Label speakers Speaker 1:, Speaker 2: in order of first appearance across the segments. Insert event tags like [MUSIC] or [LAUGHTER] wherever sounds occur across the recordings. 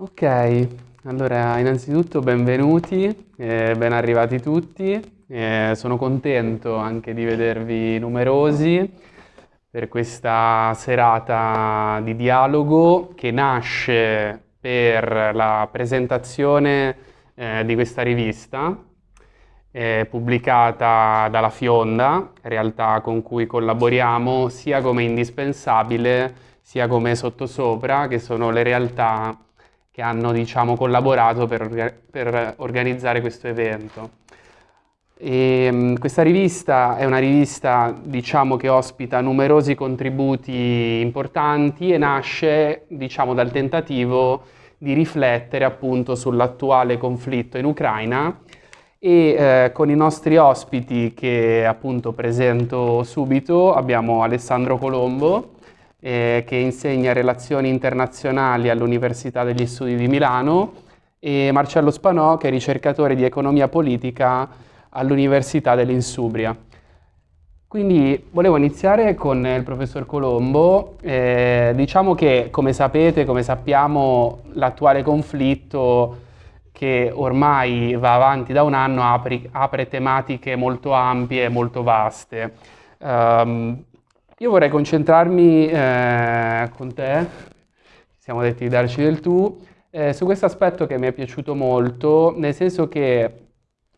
Speaker 1: Ok, allora innanzitutto benvenuti, eh, ben arrivati tutti. Eh, sono contento anche di vedervi numerosi per questa serata di dialogo che nasce per la presentazione eh, di questa rivista eh, pubblicata dalla Fionda, realtà con cui collaboriamo sia come indispensabile sia come sottosopra, che sono le realtà che hanno diciamo, collaborato per, per, organizzare questo evento. E, ehm, questa rivista è una rivista diciamo, che ospita numerosi contributi importanti e nasce diciamo, dal tentativo di riflettere appunto sull'attuale conflitto in Ucraina e eh, con i nostri ospiti che appunto presento subito abbiamo Alessandro Colombo eh, che insegna relazioni internazionali all'Università degli Studi di Milano, e Marcello Spanò, che è ricercatore di economia politica all'Università dell'Insubria. Quindi volevo iniziare con il professor Colombo. Eh, diciamo che, come sapete, come sappiamo, l'attuale conflitto che ormai va avanti da un anno apri, apre tematiche molto ampie e molto vaste. Um, io vorrei concentrarmi eh, con te, siamo detti di darci del tu, eh, su questo aspetto che mi è piaciuto molto, nel senso che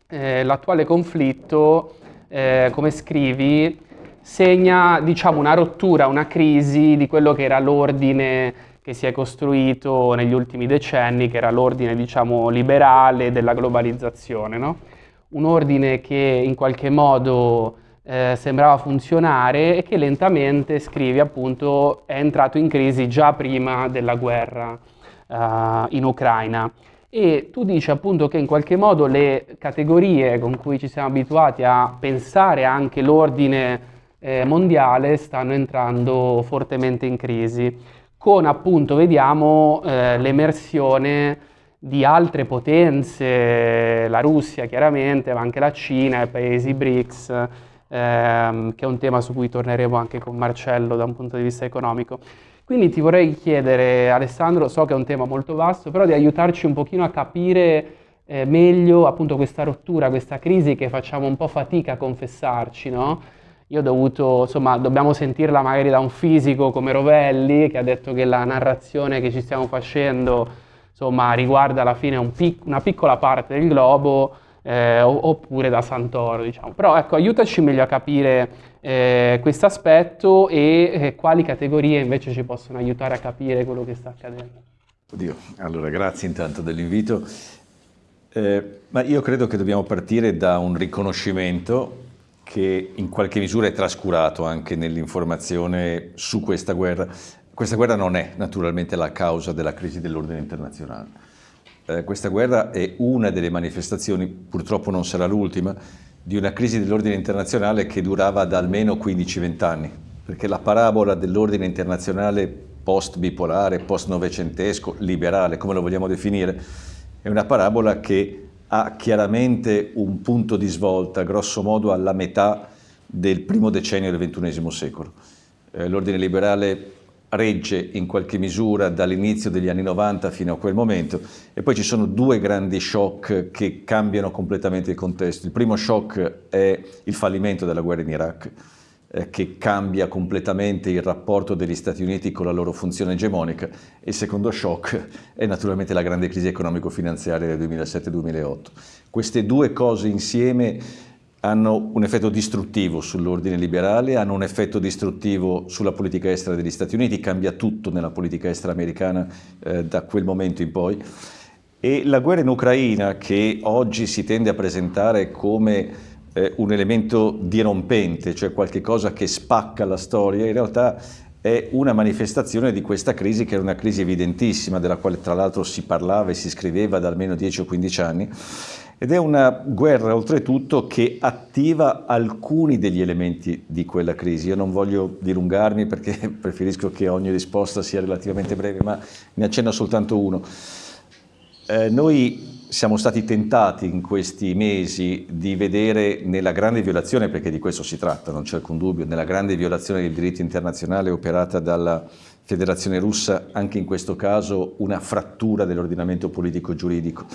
Speaker 1: eh, l'attuale conflitto, eh, come scrivi, segna diciamo, una rottura, una crisi di quello che era l'ordine che si è costruito negli ultimi decenni, che era l'ordine diciamo, liberale della globalizzazione. No? Un ordine che in qualche modo eh, sembrava funzionare e che lentamente, scrivi appunto, è entrato in crisi già prima della guerra eh, in Ucraina. E tu dici appunto che in qualche modo le categorie con cui ci siamo abituati a pensare anche l'ordine eh, mondiale stanno entrando fortemente in crisi, con appunto vediamo eh, l'emersione di altre potenze, la Russia chiaramente, ma anche la Cina, i paesi BRICS, ehm, che è un tema su cui torneremo anche con Marcello da un punto di vista economico. Quindi ti vorrei chiedere, Alessandro, so che è un tema molto vasto, però di aiutarci un pochino a capire eh, meglio appunto questa rottura, questa crisi che facciamo un po' fatica a confessarci, no? Io ho dovuto, insomma, dobbiamo sentirla magari da un fisico come Rovelli, che ha detto che la narrazione che ci stiamo facendo, insomma, riguarda alla fine un pic una piccola parte del globo, eh, oppure da Santoro, diciamo. Però ecco, aiutaci meglio a capire eh, questo aspetto e eh, quali categorie invece ci possono aiutare a capire quello che sta accadendo.
Speaker 2: Oddio, allora grazie intanto dell'invito. Eh, ma io credo che dobbiamo partire da un riconoscimento che in qualche misura è trascurato anche nell'informazione su questa guerra. Questa guerra non è naturalmente la causa della crisi dell'ordine internazionale eh, questa guerra è una delle manifestazioni, purtroppo non sarà l'ultima, di una crisi dell'ordine internazionale che durava da almeno 15-20 anni, perché la parabola dell'ordine internazionale post-bipolare, post-novecentesco, liberale, come lo vogliamo definire, è una parabola che ha chiaramente un punto di svolta, grosso modo alla metà del primo decennio del XXI secolo. Eh, l'ordine liberale regge in qualche misura dall'inizio degli anni 90 fino a quel momento e poi ci sono due grandi shock che cambiano completamente il contesto. Il primo shock è il fallimento della guerra in Iraq eh, che cambia completamente il rapporto degli Stati Uniti con la loro funzione egemonica e il secondo shock è naturalmente la grande crisi economico-finanziaria del 2007-2008. Queste due cose insieme hanno un effetto distruttivo sull'ordine liberale, hanno un effetto distruttivo sulla politica estera degli Stati Uniti, cambia tutto nella politica estera americana eh, da quel momento in poi. E la guerra in Ucraina, che oggi si tende a presentare come eh, un elemento dirompente, cioè qualcosa che spacca la storia, in realtà è una manifestazione di questa crisi che è una crisi evidentissima, della quale tra l'altro si parlava e si scriveva da almeno 10 o 15 anni, ed è una guerra oltretutto che attiva alcuni degli elementi di quella crisi. Io non voglio dilungarmi perché [LAUGHS] preferisco che ogni risposta sia relativamente breve, ma ne accenno soltanto uno. Eh, noi siamo stati tentati in questi mesi di vedere nella grande violazione, perché di questo si tratta, non c'è alcun dubbio, nella grande violazione del diritto internazionale operata dalla Federazione russa, anche in questo caso una frattura dell'ordinamento politico-giuridico.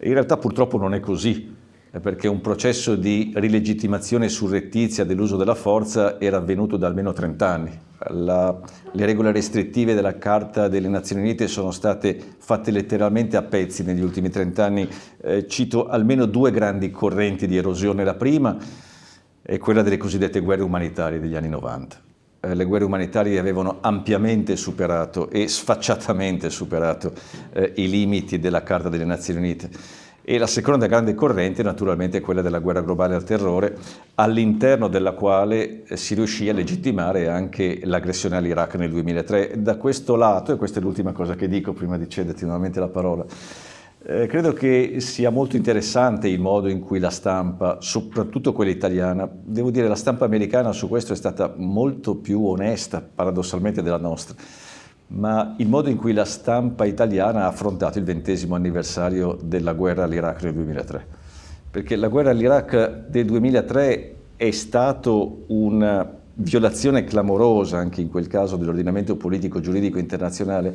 Speaker 2: In realtà purtroppo non è così, perché un processo di rilegittimazione surrettizia dell'uso della forza era avvenuto da almeno 30 anni. La, le regole restrittive della Carta delle Nazioni Unite sono state fatte letteralmente a pezzi negli ultimi 30 anni. Eh, cito almeno due grandi correnti di erosione. La prima è quella delle cosiddette guerre umanitarie degli anni 90. Eh, le guerre umanitarie avevano ampiamente superato e sfacciatamente superato eh, i limiti della Carta delle Nazioni Unite e la seconda grande corrente naturalmente è quella della guerra globale al terrore, all'interno della quale eh, si riuscì a legittimare anche l'aggressione all'Iraq nel 2003. Da questo lato, e questa è l'ultima cosa che dico prima di cederti nuovamente la parola, eh, credo che sia molto interessante il modo in cui la stampa, soprattutto quella italiana, devo dire la stampa americana su questo è stata molto più onesta paradossalmente della nostra, ma il modo in cui la stampa italiana ha affrontato il ventesimo anniversario della guerra all'Iraq nel 2003. Perché la guerra all'Iraq del 2003 è stato una violazione clamorosa, anche in quel caso, dell'ordinamento politico giuridico internazionale,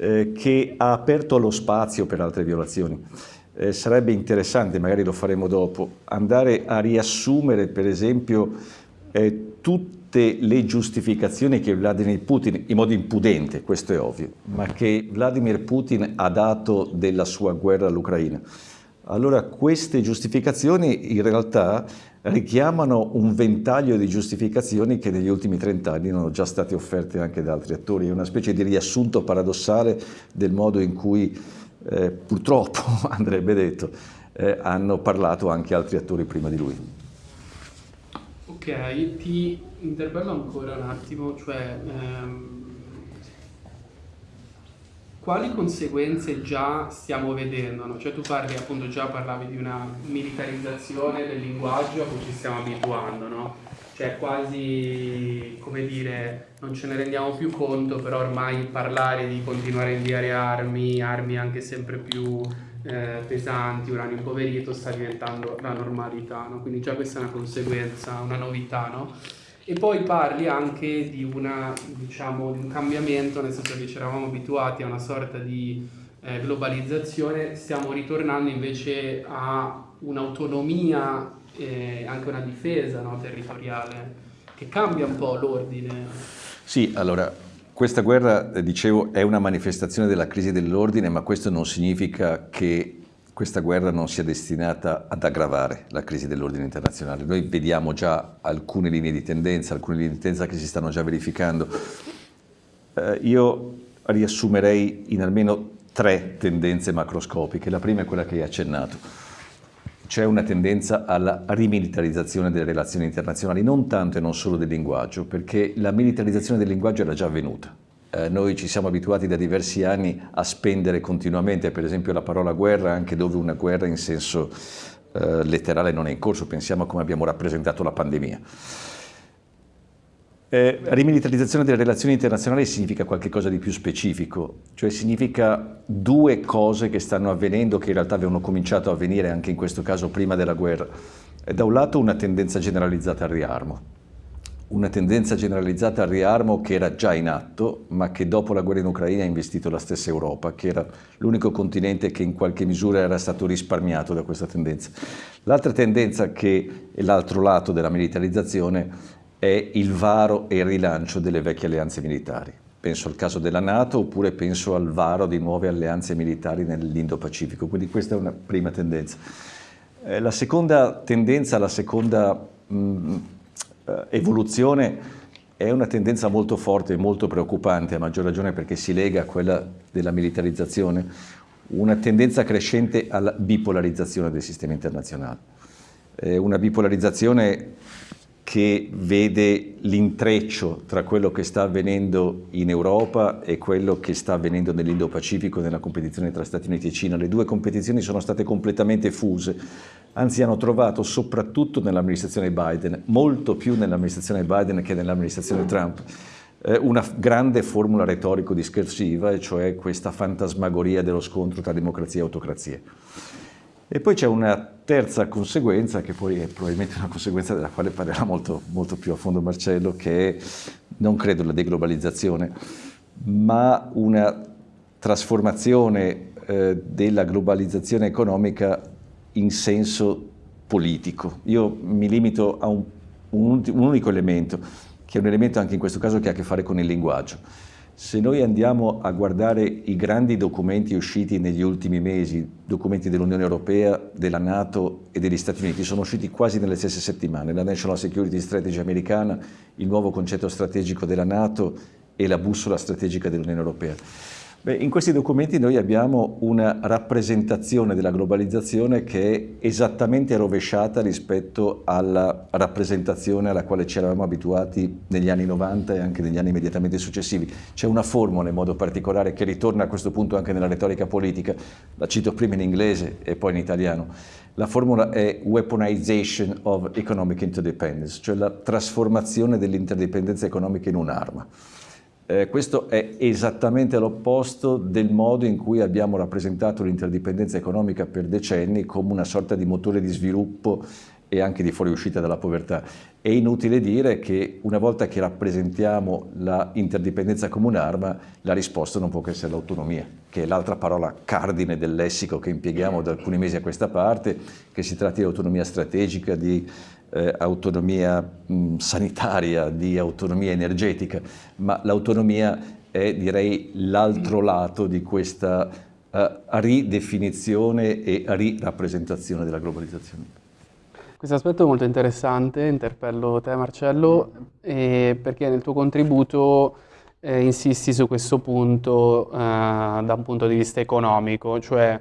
Speaker 2: eh, che ha aperto lo spazio per altre violazioni. Eh, sarebbe interessante, magari lo faremo dopo, andare a riassumere, per esempio, eh, tutte le giustificazioni che Vladimir Putin, in modo impudente, questo è ovvio, ma che Vladimir Putin ha dato della sua guerra all'Ucraina. Allora queste giustificazioni in realtà richiamano un ventaglio di giustificazioni che negli ultimi 30 anni sono già state offerte anche da altri attori, è una specie di riassunto paradossale del modo in cui eh, purtroppo, [LAUGHS] andrebbe detto, eh, hanno parlato anche altri attori prima di lui.
Speaker 1: Ok, ti interpello ancora un attimo, cioè ehm, quali conseguenze già stiamo vedendo? No? Cioè tu parli appunto già parlavi di una militarizzazione del linguaggio a cui ci stiamo abituando, no? Cioè quasi, come dire, non ce ne rendiamo più conto, però ormai parlare di continuare a inviare armi, armi anche sempre più eh, pesanti, uranio impoverito, sta diventando la normalità, no? quindi già questa è una conseguenza, una novità. No? E poi parli anche di, una, diciamo, di un cambiamento, nel senso che ci eravamo abituati a una sorta di eh, globalizzazione, stiamo ritornando invece a un'autonomia e anche una difesa no, territoriale che cambia un po' l'ordine.
Speaker 2: Sì, allora questa guerra, eh, dicevo, è una manifestazione della crisi dell'ordine, ma questo non significa che questa guerra non sia destinata ad aggravare la crisi dell'ordine internazionale. Noi vediamo già alcune linee di tendenza, alcune linee di tendenza che si stanno già verificando. Eh, io riassumerei in almeno tre tendenze macroscopiche. La prima è quella che hai accennato. C'è una tendenza alla rimilitarizzazione delle relazioni internazionali, non tanto e non solo del linguaggio, perché la militarizzazione del linguaggio era già avvenuta. Eh, noi ci siamo abituati da diversi anni a spendere continuamente, per esempio, la parola guerra, anche dove una guerra in senso eh, letterale non è in corso. Pensiamo a come abbiamo rappresentato la pandemia. Eh, rimilitarizzazione delle relazioni internazionali significa qualcosa di più specifico, cioè significa due cose che stanno avvenendo, che in realtà avevano cominciato a avvenire anche in questo caso prima della guerra. Da un lato una tendenza generalizzata al riarmo, una tendenza generalizzata al riarmo che era già in atto, ma che dopo la guerra in Ucraina ha investito la stessa Europa, che era l'unico continente che in qualche misura era stato risparmiato da questa tendenza. L'altra tendenza che è l'altro lato della militarizzazione è il varo e il rilancio delle vecchie alleanze militari. Penso al caso della Nato oppure penso al varo di nuove alleanze militari nell'Indo-Pacifico, quindi questa è una prima tendenza. Eh, la seconda tendenza, la seconda mh, mm, evoluzione è una tendenza molto forte e molto preoccupante, a maggior ragione perché si lega a quella della militarizzazione, una tendenza crescente alla bipolarizzazione del sistema internazionale. Eh, una bipolarizzazione che vede l'intreccio tra quello che sta avvenendo in Europa e quello che sta avvenendo nell'Indo-Pacifico nella competizione tra Stati Uniti e Cina. Le due competizioni sono state completamente fuse, anzi hanno trovato soprattutto nell'amministrazione Biden, molto più nell'amministrazione Biden che nell'amministrazione Trump, eh, una grande formula retorico-discorsiva, e cioè questa fantasmagoria dello scontro tra democrazia e autocrazia. E poi c'è una terza conseguenza, che poi è probabilmente una conseguenza della quale parlerà molto, molto più a fondo Marcello, che è, non credo, la deglobalizzazione, ma una trasformazione eh, della globalizzazione economica in senso politico. Io mi limito a un, un, un unico elemento, che è un elemento anche in questo caso che ha a che fare con il linguaggio. Se noi andiamo a guardare i grandi documenti usciti negli ultimi mesi, documenti dell'Unione Europea, della Nato e degli Stati Uniti, sono usciti quasi nelle stesse settimane, la National Security Strategy americana, il nuovo concetto strategico della Nato e la bussola strategica dell'Unione Europea. Beh, in questi documenti noi abbiamo una rappresentazione della globalizzazione che è esattamente rovesciata rispetto alla rappresentazione alla quale ci eravamo abituati negli anni 90 e anche negli anni immediatamente successivi. C'è una formula in modo particolare che ritorna a questo punto anche nella retorica politica, la cito prima in inglese e poi in italiano. La formula è weaponization of economic interdependence, cioè la trasformazione dell'interdipendenza economica in un'arma. Eh, questo è esattamente l'opposto del modo in cui abbiamo rappresentato l'interdipendenza economica per decenni come una sorta di motore di sviluppo e anche di fuoriuscita dalla povertà. È inutile dire che una volta che rappresentiamo l'interdipendenza come un'arma, la risposta non può che essere l'autonomia, che è l'altra parola cardine del lessico che impieghiamo da alcuni mesi a questa parte, che si tratti di autonomia strategica, di eh, autonomia mh, sanitaria, di autonomia energetica, ma l'autonomia è direi l'altro lato di questa uh, ridefinizione e rirappresentazione della globalizzazione.
Speaker 1: Questo aspetto è molto interessante, interpello te Marcello, eh, perché nel tuo contributo eh, insisti su questo punto eh, da un punto di vista economico, cioè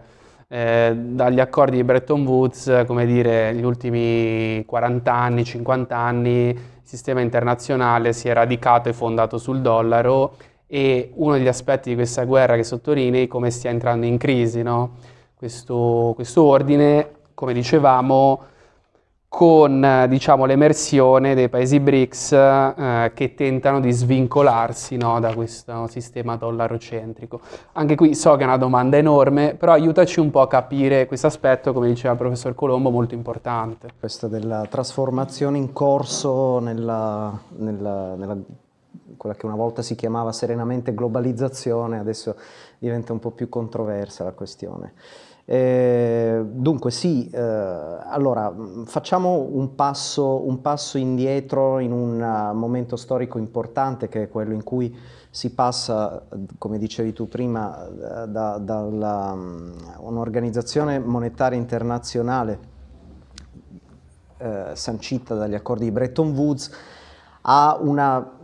Speaker 1: eh, dagli accordi di Bretton Woods, come dire, negli ultimi 40 anni, 50 anni, il sistema internazionale si è radicato e fondato sul dollaro e uno degli aspetti di questa guerra che sottolinei è come stia entrando in crisi, no? questo, questo ordine, come dicevamo, con diciamo, l'emersione dei paesi BRICS eh, che tentano di svincolarsi no, da questo sistema dollarocentrico. Anche qui so che è una domanda enorme, però aiutaci un po' a capire questo aspetto, come diceva il professor Colombo, molto importante.
Speaker 3: Questa della trasformazione in corso nella, nella, nella quella che una volta si chiamava serenamente globalizzazione, adesso diventa un po' più controversa la questione. Eh, dunque sì, eh, allora facciamo un passo, un passo, indietro in un uh, momento storico importante che è quello in cui si passa, come dicevi tu prima, da, da um, un'organizzazione monetaria internazionale eh, sancita dagli accordi di Bretton Woods a una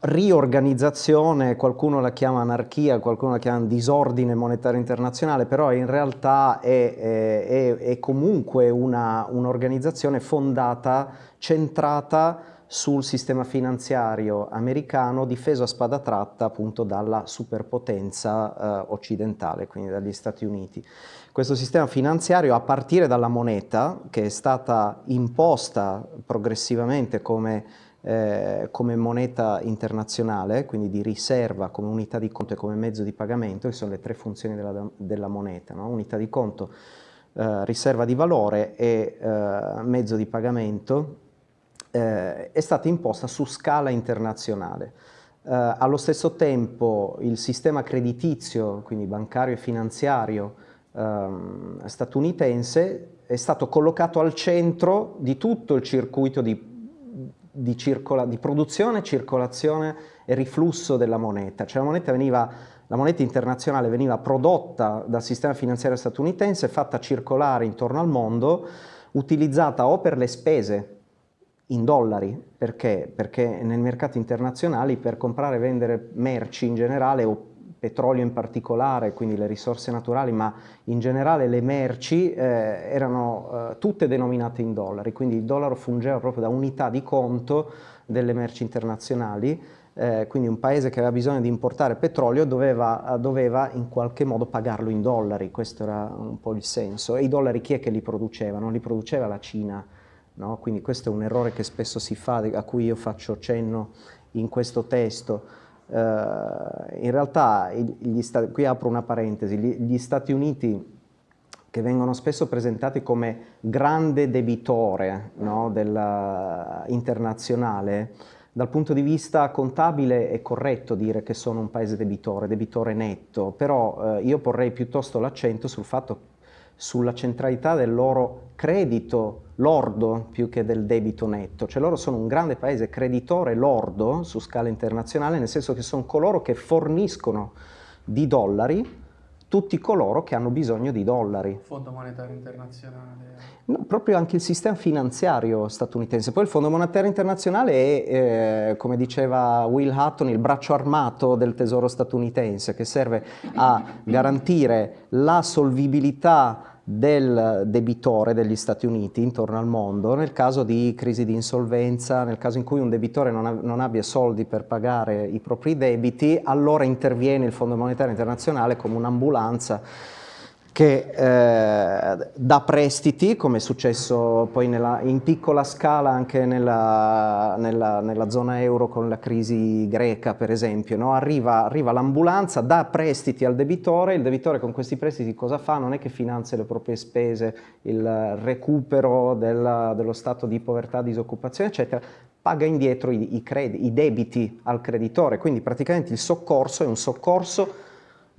Speaker 3: riorganizzazione, qualcuno la chiama anarchia, qualcuno la chiama disordine monetario internazionale, però in realtà è, è, è comunque un'organizzazione un fondata, centrata sul sistema finanziario americano difeso a spada tratta appunto dalla superpotenza eh, occidentale, quindi dagli Stati Uniti. Questo sistema finanziario a partire dalla moneta che è stata imposta progressivamente come eh, come moneta internazionale, quindi di riserva come unità di conto e come mezzo di pagamento, che sono le tre funzioni della, della moneta, no? unità di conto, eh, riserva di valore e eh, mezzo di pagamento, eh, è stata imposta su scala internazionale. Eh, allo stesso tempo il sistema creditizio, quindi bancario e finanziario ehm, statunitense, è stato collocato al centro di tutto il circuito di di, di, produzione, circolazione e riflusso della moneta. Cioè la moneta, veniva, la moneta internazionale veniva prodotta dal sistema finanziario statunitense, fatta circolare intorno al mondo, utilizzata o per le spese in dollari, perché? Perché nel mercato internazionale per comprare e vendere merci in generale o petrolio in particolare, quindi le risorse naturali, ma in generale le merci eh, erano eh, tutte denominate in dollari, quindi il dollaro fungeva proprio da unità di conto delle merci internazionali, eh, quindi un paese che aveva bisogno di importare petrolio doveva, doveva, in qualche modo pagarlo in dollari, questo era un po' il senso. E i dollari chi è che li produceva? Non li produceva la Cina, no? quindi questo è un errore che spesso si fa, a cui io faccio cenno in questo testo. Uh, in realtà, qui apro una parentesi, gli, Stati Uniti che vengono spesso presentati come grande debitore no, della, internazionale, dal punto di vista contabile è corretto dire che sono un paese debitore, debitore netto, però eh, io porrei piuttosto l'accento sul fatto sulla centralità del loro credito lordo più che del debito netto, cioè loro sono un grande paese creditore lordo su scala internazionale, nel senso che sono coloro che forniscono di dollari tutti coloro che hanno bisogno di dollari.
Speaker 1: Fondo monetario internazionale.
Speaker 3: No, proprio anche il sistema finanziario statunitense. Poi il Fondo monetario internazionale è, eh, come diceva Will Hutton, il braccio armato del tesoro statunitense che serve a garantire la solvibilità del debitore degli Stati Uniti intorno al mondo nel caso di crisi di insolvenza, nel caso in cui un debitore non, non, abbia soldi per pagare i propri debiti, allora interviene il Fondo Monetario Internazionale come un'ambulanza che eh, dà prestiti, come è successo poi nella, in piccola scala anche nella, nella, nella, zona euro con la crisi greca per esempio, no? arriva, arriva l'ambulanza, dà prestiti al debitore, il debitore con questi prestiti cosa fa? Non è che finanzia le proprie spese, il recupero della, dello stato di povertà, disoccupazione eccetera, paga indietro i, i, i debiti al creditore, quindi praticamente il soccorso è un soccorso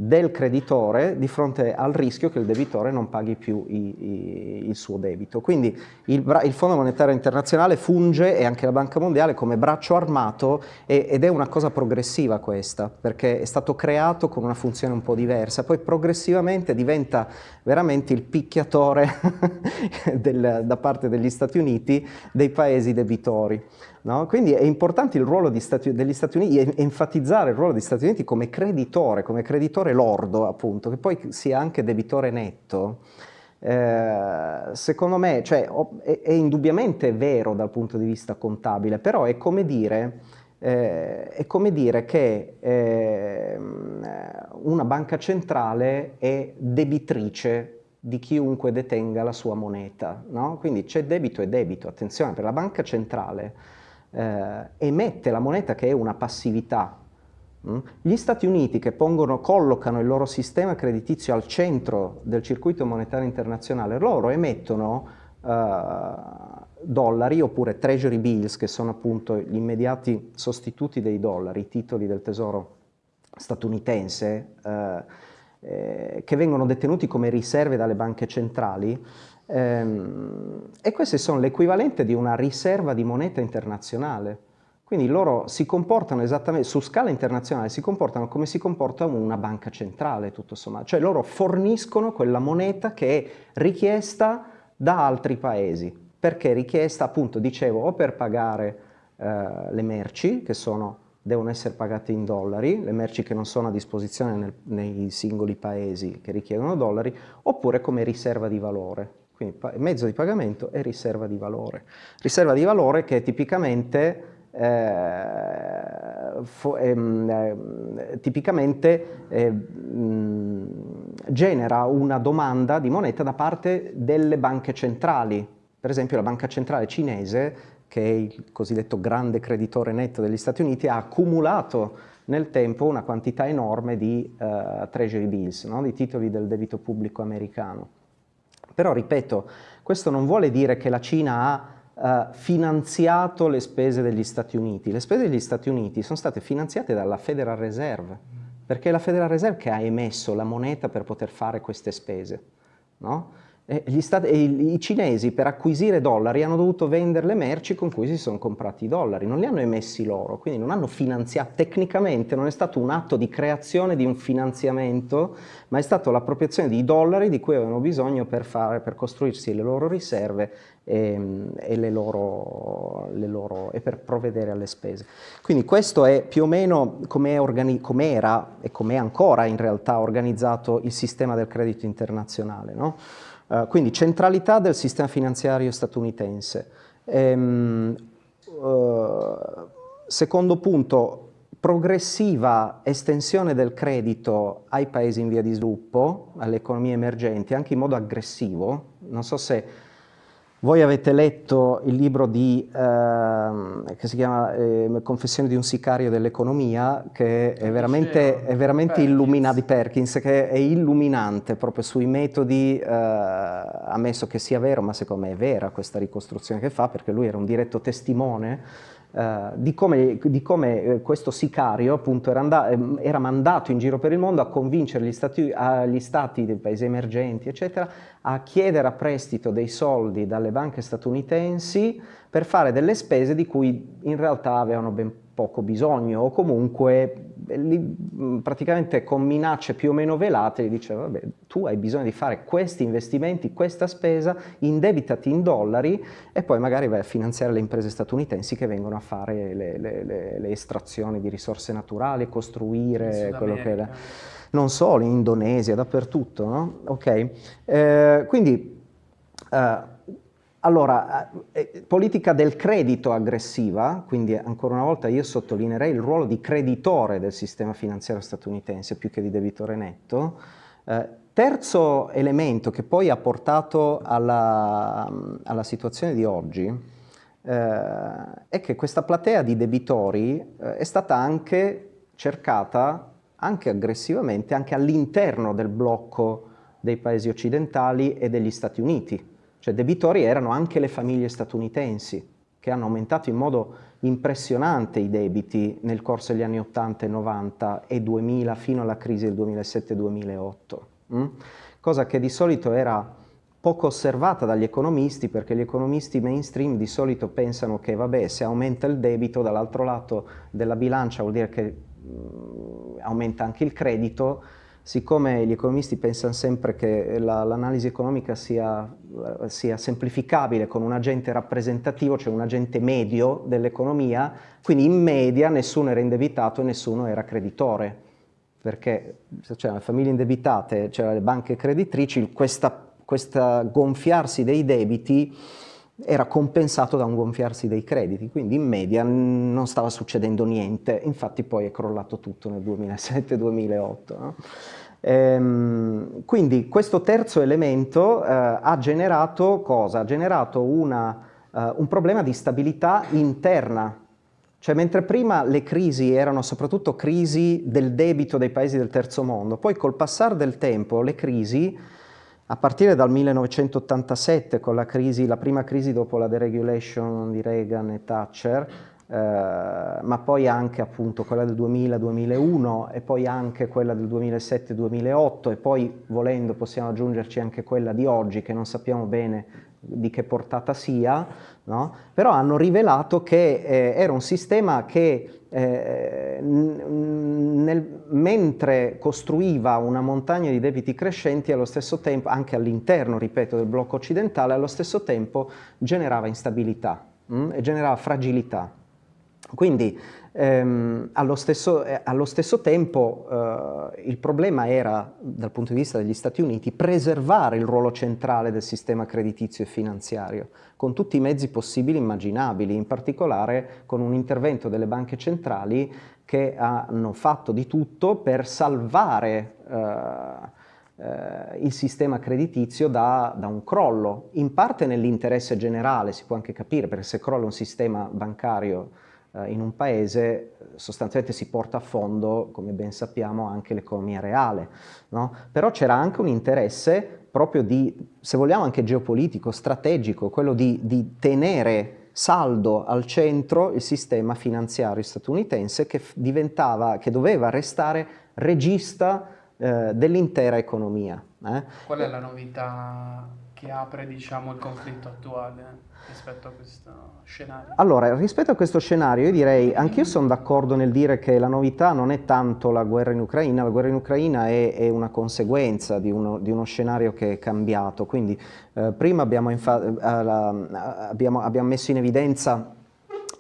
Speaker 3: del creditore di fronte al rischio che il debitore non paghi più i, i, il suo debito. Quindi il, il, Fondo Monetario Internazionale funge e anche la Banca Mondiale come braccio armato e, ed è una cosa progressiva questa, perché è stato creato con una funzione un po' diversa, poi progressivamente diventa veramente il picchiatore [LAUGHS] del, da parte degli Stati Uniti dei paesi debitori. No? Quindi è importante il ruolo Stati, degli Stati Uniti, enfatizzare il ruolo degli Stati Uniti come creditore, come creditore lordo appunto, che poi sia anche debitore netto. Eh, secondo me cioè, è, è, indubbiamente vero dal punto di vista contabile, però è come dire, eh, è come dire che eh, una banca centrale è debitrice di chiunque detenga la sua moneta. No? Quindi c'è debito e debito, attenzione, per la banca centrale eh, emette la moneta che è una passività. Mm? Gli Stati Uniti che pongono, collocano il loro sistema creditizio al centro del circuito monetario internazionale, loro emettono eh, dollari oppure treasury bills, che sono appunto gli immediati sostituti dei dollari, i titoli del tesoro statunitense, eh, eh, che vengono detenuti come riserve dalle banche centrali, e queste sono l'equivalente di una riserva di moneta internazionale. Quindi loro si comportano esattamente, su scala internazionale, si comportano come si comporta una banca centrale, tutto sommato. Cioè loro forniscono quella moneta che è richiesta da altri paesi. Perché richiesta, appunto, dicevo, o per pagare eh, le merci, che sono, devono essere pagate in dollari, le merci che non sono a disposizione nel, nei singoli paesi che richiedono dollari, oppure come riserva di valore. Quindi mezzo di pagamento e riserva di valore. Riserva di valore che tipicamente, eh, ehm, eh, tipicamente eh, genera una domanda di moneta da parte delle banche centrali. Per esempio la banca centrale cinese, che è il cosiddetto grande creditore netto degli Stati Uniti, ha accumulato nel tempo una quantità enorme di uh, treasury bills, no? di titoli del debito pubblico americano. Però, ripeto, questo non vuole dire che la Cina ha uh, finanziato le spese degli Stati Uniti. Le spese degli Stati Uniti sono state finanziate dalla Federal Reserve, perché è la Federal Reserve che ha emesso la moneta per poter fare queste spese. No? Stati, i, I cinesi per acquisire dollari hanno dovuto vendere le merci con cui si sono comprati i dollari, non li hanno emessi loro, quindi non hanno finanziato, tecnicamente non è stato un atto di creazione di un finanziamento, ma è stata l'appropriazione di dollari di cui avevano bisogno per, fare, per costruirsi le loro riserve e, e, le loro, le loro, e, per provvedere alle spese. Quindi questo è più o meno come era e come è ancora in realtà organizzato il sistema del credito internazionale. No? Uh, quindi centralità del sistema finanziario statunitense. Ehm, uh, secondo punto, progressiva estensione del credito ai paesi in via di sviluppo, alle economie emergenti, anche in modo aggressivo. Non so se voi avete letto il libro di, eh, che si chiama eh, Confessioni di un sicario dell'economia, che è veramente, è veramente illuminante, di Perkins, che è illuminante proprio sui metodi, eh, ammesso che sia vero, ma secondo me è vera questa ricostruzione che fa, perché lui era un diretto testimone eh, di come, di come eh, questo sicario appunto era, andato, ehm, era, mandato in giro per il mondo a convincere gli stati, gli stati dei paesi emergenti, eccetera, a chiedere a prestito dei soldi dalle banche statunitensi per fare delle spese di cui in realtà avevano ben poco bisogno o comunque li, praticamente con minacce più o meno velate gli diceva vabbè tu hai bisogno di fare questi investimenti, questa spesa, indebitati in dollari e poi magari vai a finanziare le imprese statunitensi che vengono a fare le, le, le, le estrazioni di risorse naturali, costruire quello che è non solo in Indonesia, dappertutto, no? Ok, eh, quindi eh, allora, eh, eh, politica del credito aggressiva, quindi ancora una volta io sottolineerei il ruolo di creditore del sistema finanziario statunitense più che di debitore netto. Eh, terzo elemento che poi ha portato alla, alla situazione di oggi eh, è che questa platea di debitori eh, è stata anche cercata, anche aggressivamente, anche all'interno del blocco dei paesi occidentali e degli Stati Uniti cioè debitori erano anche le famiglie statunitensi che hanno aumentato in modo impressionante i debiti nel corso degli anni 80 e 90 e 2000 fino alla crisi del 2007-2008, mm? cosa che di solito era poco osservata dagli economisti perché gli economisti mainstream di solito pensano che vabbè se aumenta il debito dall'altro lato della bilancia vuol dire che mm, aumenta anche il credito siccome gli economisti pensano sempre che l'analisi economica sia, sia, semplificabile con un agente rappresentativo, cioè un agente medio dell'economia, quindi in media nessuno era indebitato e nessuno era creditore, perché se c'erano le famiglie indebitate, c'erano le banche creditrici, questa gonfiarsi dei debiti era compensato da un gonfiarsi dei crediti, quindi in media non stava succedendo niente, infatti poi è crollato tutto nel 2007-2008. No? Ehm, quindi questo terzo elemento eh, ha generato cosa? Ha generato una, eh, un problema di stabilità interna, cioè mentre prima le crisi erano soprattutto crisi del debito dei paesi del terzo mondo, poi col passare del tempo le crisi a partire dal 1987 con la, crisi, la prima crisi dopo la deregulation di Reagan e Thatcher, eh, ma poi anche appunto quella del 2000-2001 e poi anche quella del 2007-2008 e poi volendo possiamo aggiungerci anche quella di oggi che non sappiamo bene di che portata sia, no? però hanno rivelato che eh, era un sistema che eh, nel, mentre costruiva una montagna di debiti crescenti allo stesso tempo, anche all'interno, ripeto, del blocco occidentale, allo stesso tempo generava instabilità mh, mm, e generava fragilità. Quindi ehm, allo, stesso, eh, allo, stesso, tempo eh, il problema era, dal punto di vista degli Stati Uniti, preservare il ruolo centrale del sistema creditizio e finanziario, con tutti i mezzi possibili e immaginabili, in particolare con un intervento delle banche centrali che hanno fatto di tutto per salvare eh, eh il sistema creditizio da, da, un crollo, in parte nell'interesse generale, si può anche capire, perché se crolla un sistema bancario in un paese sostanzialmente si porta a fondo, come ben sappiamo, anche l'economia reale. No? Però c'era anche un interesse proprio di, se vogliamo anche geopolitico, strategico, quello di, di tenere saldo al centro il sistema finanziario statunitense che, che doveva restare regista eh, dell'intera economia.
Speaker 1: Eh. Qual è la novità che apre diciamo, il conflitto attuale? rispetto a questo scenario?
Speaker 3: Allora, rispetto a questo scenario io direi, anch'io sono d'accordo nel dire che la novità non è tanto la guerra in Ucraina, la guerra in Ucraina è, è una conseguenza di uno, di uno, scenario che è cambiato, quindi eh, prima abbiamo, eh, la, abbiamo, abbiamo, messo in evidenza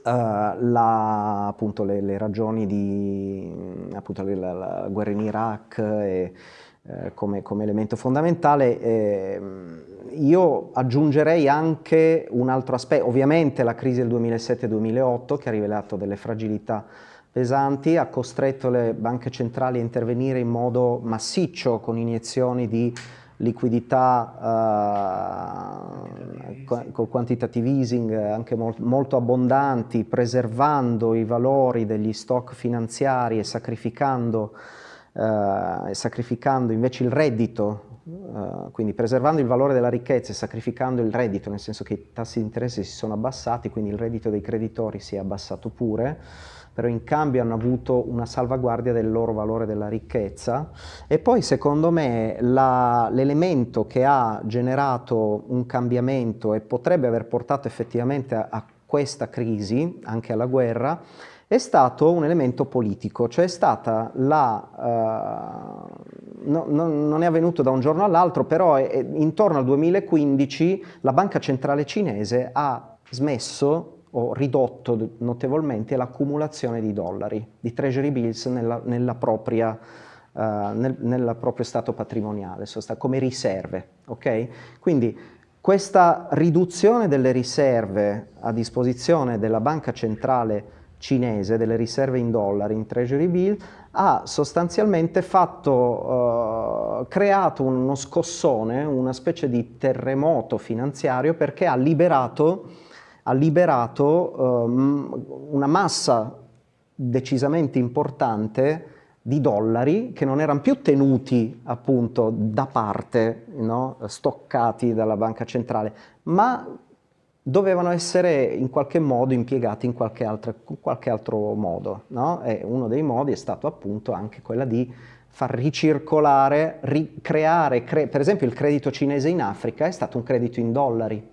Speaker 3: Uh, la, appunto, le, le, ragioni di appunto, la, la, guerra in Iraq e, eh, come, come, elemento fondamentale. Eh, io aggiungerei anche un altro aspetto, ovviamente la crisi del 2007-2008 che ha rivelato delle fragilità pesanti, ha costretto le banche centrali a intervenire in modo massiccio con iniezioni di liquidità uh, col quantitative easing anche molt, molto abbondanti, preservando i valori degli stock finanziari e sacrificando eh, sacrificando invece il reddito uh, quindi preservando il valore della ricchezza e sacrificando il reddito, nel senso che i tassi di interesse si sono abbassati, quindi il reddito dei creditori si è abbassato pure, però in cambio hanno avuto una salvaguardia del loro valore della ricchezza. E poi secondo me l'elemento che ha generato un cambiamento e potrebbe aver portato effettivamente a, a questa crisi, anche alla guerra, è stato un elemento politico, cioè è stata la, uh, no, no, non è avvenuto da un giorno all'altro, però è, è, intorno al 2015 la banca centrale cinese ha smesso o ridotto notevolmente l'accumulazione di dollari, di treasury bills nella, nella propria, uh, nel, nel, proprio stato patrimoniale, come riserve. Okay? Quindi questa riduzione delle riserve a disposizione della banca centrale cinese delle riserve in dollari, in treasury bill, ha sostanzialmente fatto, uh, creato uno scossone, una specie di terremoto finanziario perché ha liberato, ha liberato um, una massa decisamente importante di dollari che non erano più tenuti appunto da parte, no? stoccati dalla banca centrale, ma dovevano essere in qualche modo impiegati in qualche, altra, qualche altro modo. No? E uno dei modi è stato appunto anche quella di far ricircolare, ricreare, cre per esempio il credito cinese in Africa è stato un credito in dollari.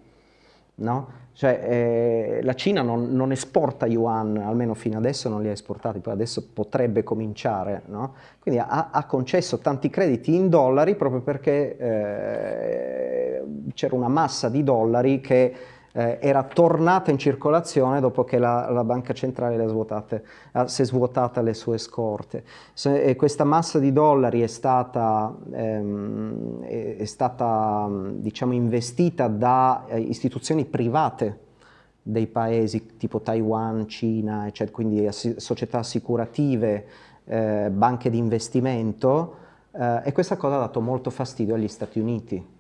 Speaker 3: No? Cioè, eh, la Cina non, non, esporta yuan, almeno fino adesso non li ha esportati, poi adesso potrebbe cominciare. No? Quindi ha, ha, concesso tanti crediti in dollari proprio perché eh, c'era una massa di dollari che eh, era tornata in circolazione dopo che la, la banca centrale svuotate, eh, si è svuotata le sue scorte. Se, questa massa di dollari è stata, ehm, è, è stata diciamo, investita da eh, istituzioni private dei paesi tipo Taiwan, Cina, eccetera, quindi società assicurative, eh, banche di investimento, eh, e questa cosa ha dato molto fastidio agli Stati Uniti.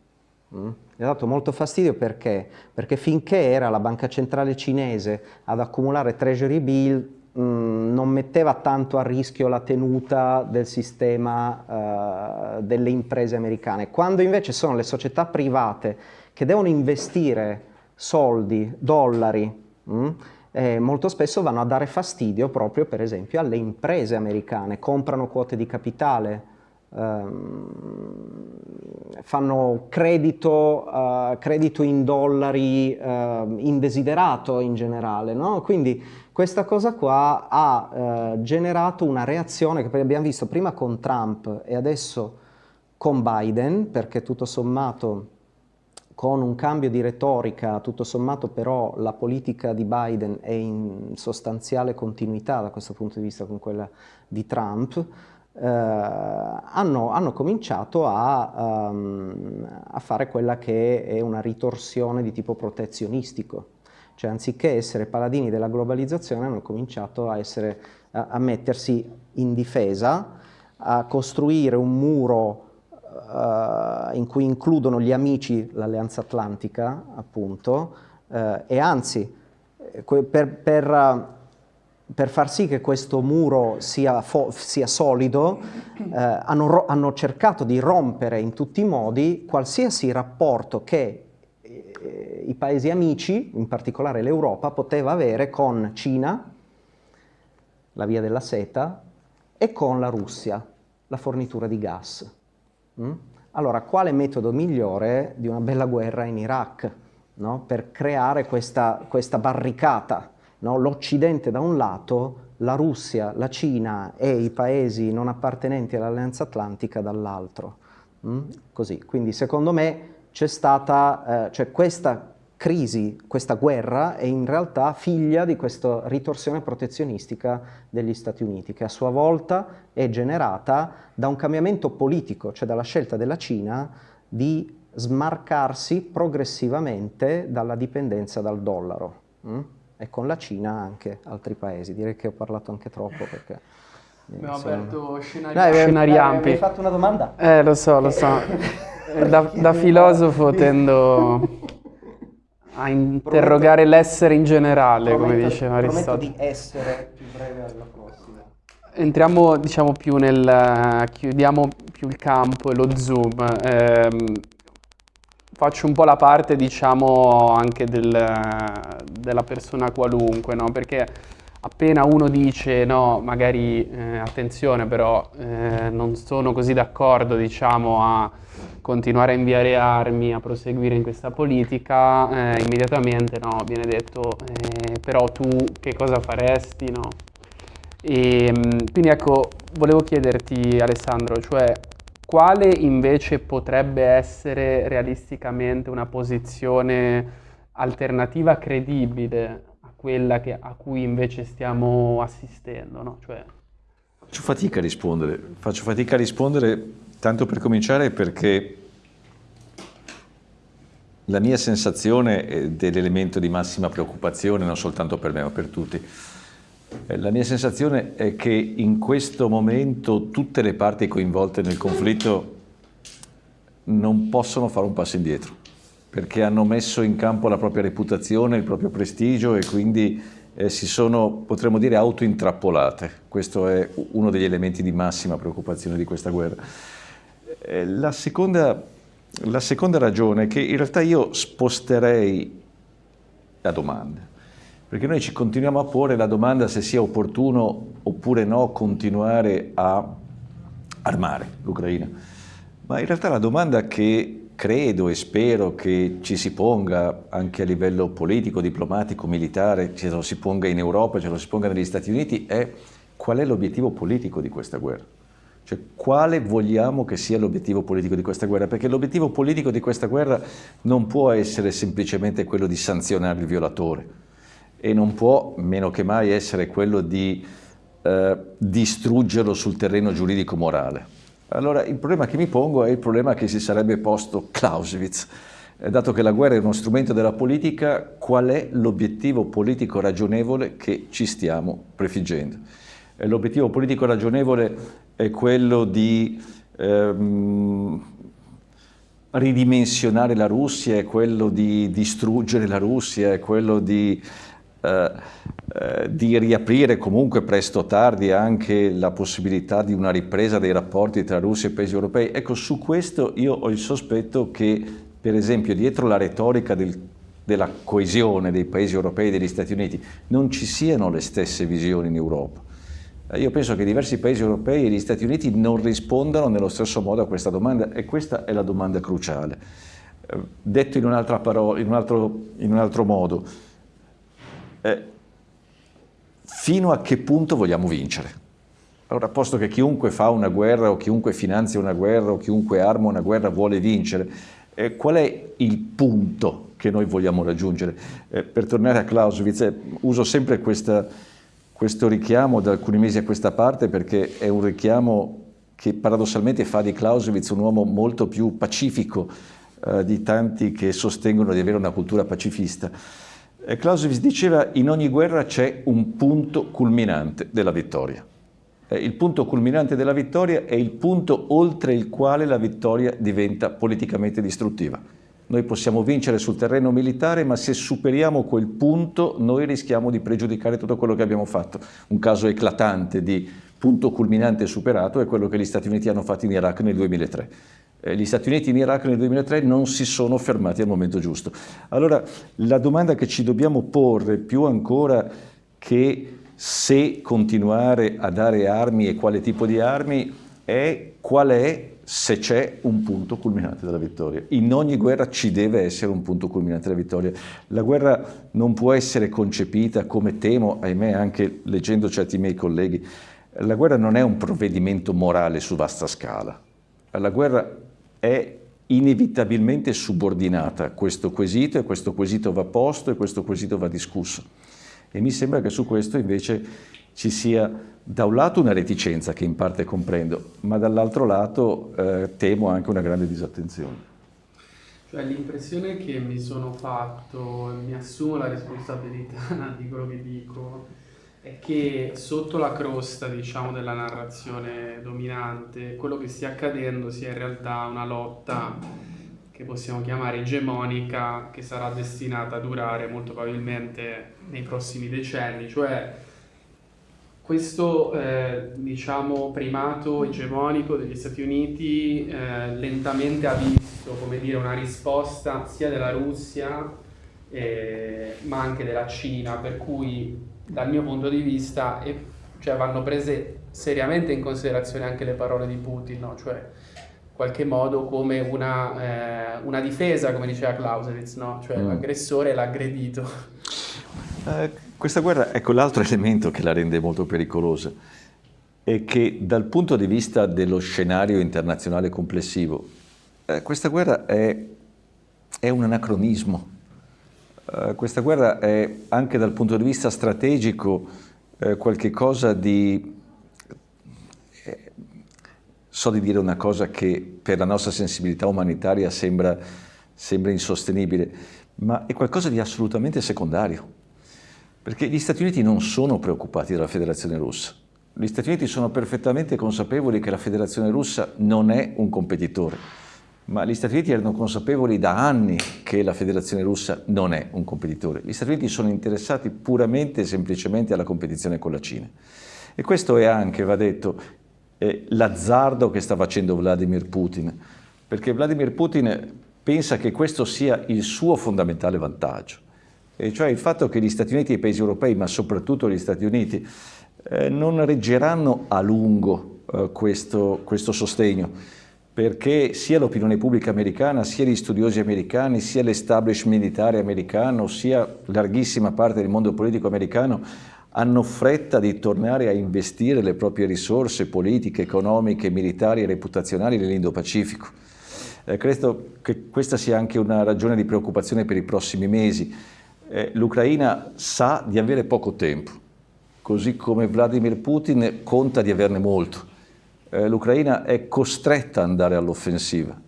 Speaker 3: Mm? Mi ha dato molto fastidio perché? Perché finché era la banca centrale cinese ad accumulare treasury bill mm, non metteva tanto a rischio la tenuta del sistema uh, delle imprese americane. Quando invece sono le società private che devono investire soldi, dollari, mm, eh, molto spesso vanno a dare fastidio proprio per esempio alle imprese americane, comprano quote di capitale, fanno credito, uh, credito, in dollari uh, indesiderato in generale, no? quindi questa cosa qua ha uh, generato una reazione che abbiamo visto prima con Trump e adesso con Biden, perché tutto sommato con un cambio di retorica, tutto sommato però la politica di Biden è in sostanziale continuità da questo punto di vista con quella di Trump, eh, hanno, hanno, cominciato a, um, a, fare quella che è una ritorsione di tipo protezionistico. Cioè anziché essere paladini della globalizzazione hanno cominciato a, essere, a, a mettersi in difesa, a costruire un muro uh, in cui includono gli amici, l'Alleanza Atlantica appunto, uh, e anzi eh, per, per per far sì che questo muro sia, sia solido, eh, hanno, hanno, cercato di rompere in tutti i modi qualsiasi rapporto che eh, i paesi amici, in particolare l'Europa, poteva avere con Cina, la via della seta, e con la Russia, la fornitura di gas. Mm? Allora, quale metodo migliore di una bella guerra in Iraq, no? per creare questa, questa barricata? No? l'Occidente da un lato, la Russia, la Cina e i paesi non appartenenti all'Alleanza Atlantica dall'altro. Mm? Così, quindi secondo me c'è stata, eh, cioè questa crisi, questa guerra è in realtà figlia di questa ritorsione protezionistica degli Stati Uniti, che a sua volta è generata da un cambiamento politico, cioè dalla scelta della Cina di smarcarsi progressivamente dalla dipendenza dal dollaro. Mm? E con la Cina anche altri paesi. Direi che ho parlato anche troppo perché...
Speaker 1: Abbiamo insomma... aperto scenari, Dai, scenari eh, ampi.
Speaker 3: Mi hai fatto una domanda?
Speaker 1: Eh, lo so, lo so. [LAUGHS] da, da filosofo tendo a interrogare l'essere in generale,
Speaker 3: prometto,
Speaker 1: come diceva
Speaker 3: Aristotele. Prometto di essere più breve alla prossima.
Speaker 1: entriamo diciamo più nel, chiudiamo più il campo e lo zoom. Eh, faccio un po' la parte diciamo anche del, della persona qualunque, no? Perché appena uno dice no, magari eh, attenzione però eh, non sono così d'accordo diciamo a continuare a inviare armi, a proseguire in questa politica, eh, immediatamente no, viene detto eh, però tu che cosa faresti, no? E, ehm, quindi ecco, volevo chiederti Alessandro, cioè quale invece potrebbe essere realisticamente una posizione alternativa credibile a quella che, a cui invece stiamo assistendo? No? Cioè...
Speaker 2: Faccio fatica a rispondere, faccio fatica a rispondere tanto per cominciare perché la mia sensazione è dell'elemento di massima preoccupazione non soltanto per me ma per tutti eh, la mia sensazione è che in questo momento tutte le parti coinvolte nel conflitto non possono fare un passo indietro, perché hanno messo in campo la propria reputazione, il proprio prestigio e quindi eh, si sono, potremmo dire, autointrappolate. Questo è uno degli elementi di massima preoccupazione di questa guerra. Eh, la, seconda, la seconda ragione è che in realtà io sposterei la domanda perché noi ci continuiamo a porre la domanda se sia opportuno oppure no continuare a armare l'Ucraina. Ma in realtà la domanda che credo e spero che ci si ponga anche a livello politico, diplomatico, militare, ce lo si ponga in Europa, ce lo si ponga negli Stati Uniti, è qual è l'obiettivo politico di questa guerra? Cioè, quale vogliamo che sia l'obiettivo politico di questa guerra? Perché l'obiettivo politico di questa guerra non può essere semplicemente quello di sanzionare il violatore, e non può meno che mai essere quello di eh, distruggerlo sul terreno giuridico-morale. Allora il problema che mi pongo è il problema che si sarebbe posto Clausewitz. Eh, dato che la guerra è uno strumento della politica, qual è l'obiettivo politico ragionevole che ci stiamo prefiggendo? Eh, l'obiettivo politico ragionevole è quello di ehm, ridimensionare la Russia, è quello di distruggere la Russia, è quello di di riaprire comunque presto o tardi anche la possibilità di una ripresa dei rapporti tra Russia e paesi europei. Ecco, su questo io ho il sospetto che, per esempio, dietro la retorica del, della coesione dei paesi europei e degli Stati Uniti non ci siano le stesse visioni in Europa. Eh, io penso che diversi paesi europei e gli Stati Uniti non rispondano nello stesso modo a questa domanda e questa è la domanda cruciale. Detto in, parola, in, un altro, in un altro modo, eh, fino a che punto vogliamo vincere? Allora, posto che chiunque fa una guerra o chiunque finanzia una guerra o chiunque arma una guerra vuole vincere, eh, qual è il punto che noi vogliamo raggiungere? Eh, per tornare a Clausewitz, eh, uso sempre questa, questo richiamo da alcuni mesi a questa parte perché è un richiamo che paradossalmente fa di Clausewitz un uomo molto più pacifico eh, di tanti che sostengono di avere una cultura pacifista. Clausewitz diceva in ogni guerra c'è un punto culminante della vittoria. Il punto culminante della vittoria è il punto oltre il quale la vittoria diventa politicamente distruttiva. Noi possiamo vincere sul terreno militare, ma se superiamo quel punto noi rischiamo di pregiudicare tutto quello che abbiamo fatto. Un caso eclatante di punto culminante superato è quello che gli Stati Uniti hanno fatto in Iraq nel 2003 eh, gli Stati Uniti in Iraq nel 2003 non si sono fermati al momento giusto. Allora la domanda che ci dobbiamo porre più ancora che se continuare a dare armi e quale tipo di armi è qual è se c'è un punto culminante della vittoria. In ogni guerra ci deve essere un punto culminante della vittoria. La guerra non può essere concepita come temo, ahimè anche leggendo certi miei colleghi, la guerra non è un provvedimento morale su vasta scala. La guerra è inevitabilmente subordinata a questo quesito e questo quesito va posto e questo quesito va discusso. E mi sembra che su questo invece ci sia da un lato una reticenza che in parte comprendo, ma dall'altro lato eh, temo anche una grande disattenzione.
Speaker 1: Cioè l'impressione che mi sono fatto, mi assumo la responsabilità [LAUGHS] di quello che dico, è che sotto la crosta, diciamo, della narrazione dominante, quello che stia accadendo sia in realtà una lotta che possiamo chiamare egemonica, che sarà destinata a durare molto probabilmente nei prossimi decenni, cioè questo eh, diciamo, primato egemonico degli Stati Uniti eh, lentamente ha visto dire, una risposta sia della Russia eh, ma anche della Cina, per cui dal mio punto di vista cioè, vanno prese seriamente in considerazione anche le parole di Putin, no? cioè in qualche modo come una, eh, una difesa, come diceva Clausewitz, no? cioè mm. l'aggressore l'ha aggredito.
Speaker 2: Eh, questa guerra, ecco l'altro elemento che la rende molto pericolosa, è che dal punto di vista dello scenario internazionale complessivo, eh, questa guerra è, è un anacronismo. Eh, questa guerra è anche dal punto di vista strategico eh, qualche cosa di... Eh, so di dire una cosa che per la nostra sensibilità umanitaria sembra, sembra insostenibile, ma è qualcosa di assolutamente secondario. Perché gli Stati Uniti non sono preoccupati dalla Federazione Russa. Gli Stati Uniti sono perfettamente consapevoli che la Federazione Russa non è un competitore, ma gli Stati Uniti erano consapevoli da anni che la Federazione Russa non è un competitore. Gli Stati Uniti sono interessati puramente e semplicemente alla competizione con la Cina. E questo è anche, va detto, l'azzardo che sta facendo Vladimir Putin, perché Vladimir Putin pensa che questo sia il suo fondamentale vantaggio e cioè il fatto che gli Stati Uniti e i paesi europei, ma soprattutto gli Stati Uniti, eh, non reggeranno a lungo eh, questo, questo sostegno, perché sia l'opinione pubblica americana, sia gli studiosi americani, sia l'establishment militare americano, sia larghissima parte del mondo politico americano hanno fretta di tornare a investire le proprie risorse politiche, economiche, militari e reputazionali nell'Indo-Pacifico. Eh, credo che questa sia anche una ragione di preoccupazione per i prossimi mesi, eh, l'Ucraina sa di avere poco tempo, così come Vladimir Putin conta di averne molto. Eh, L'Ucraina è costretta ad andare all'offensiva.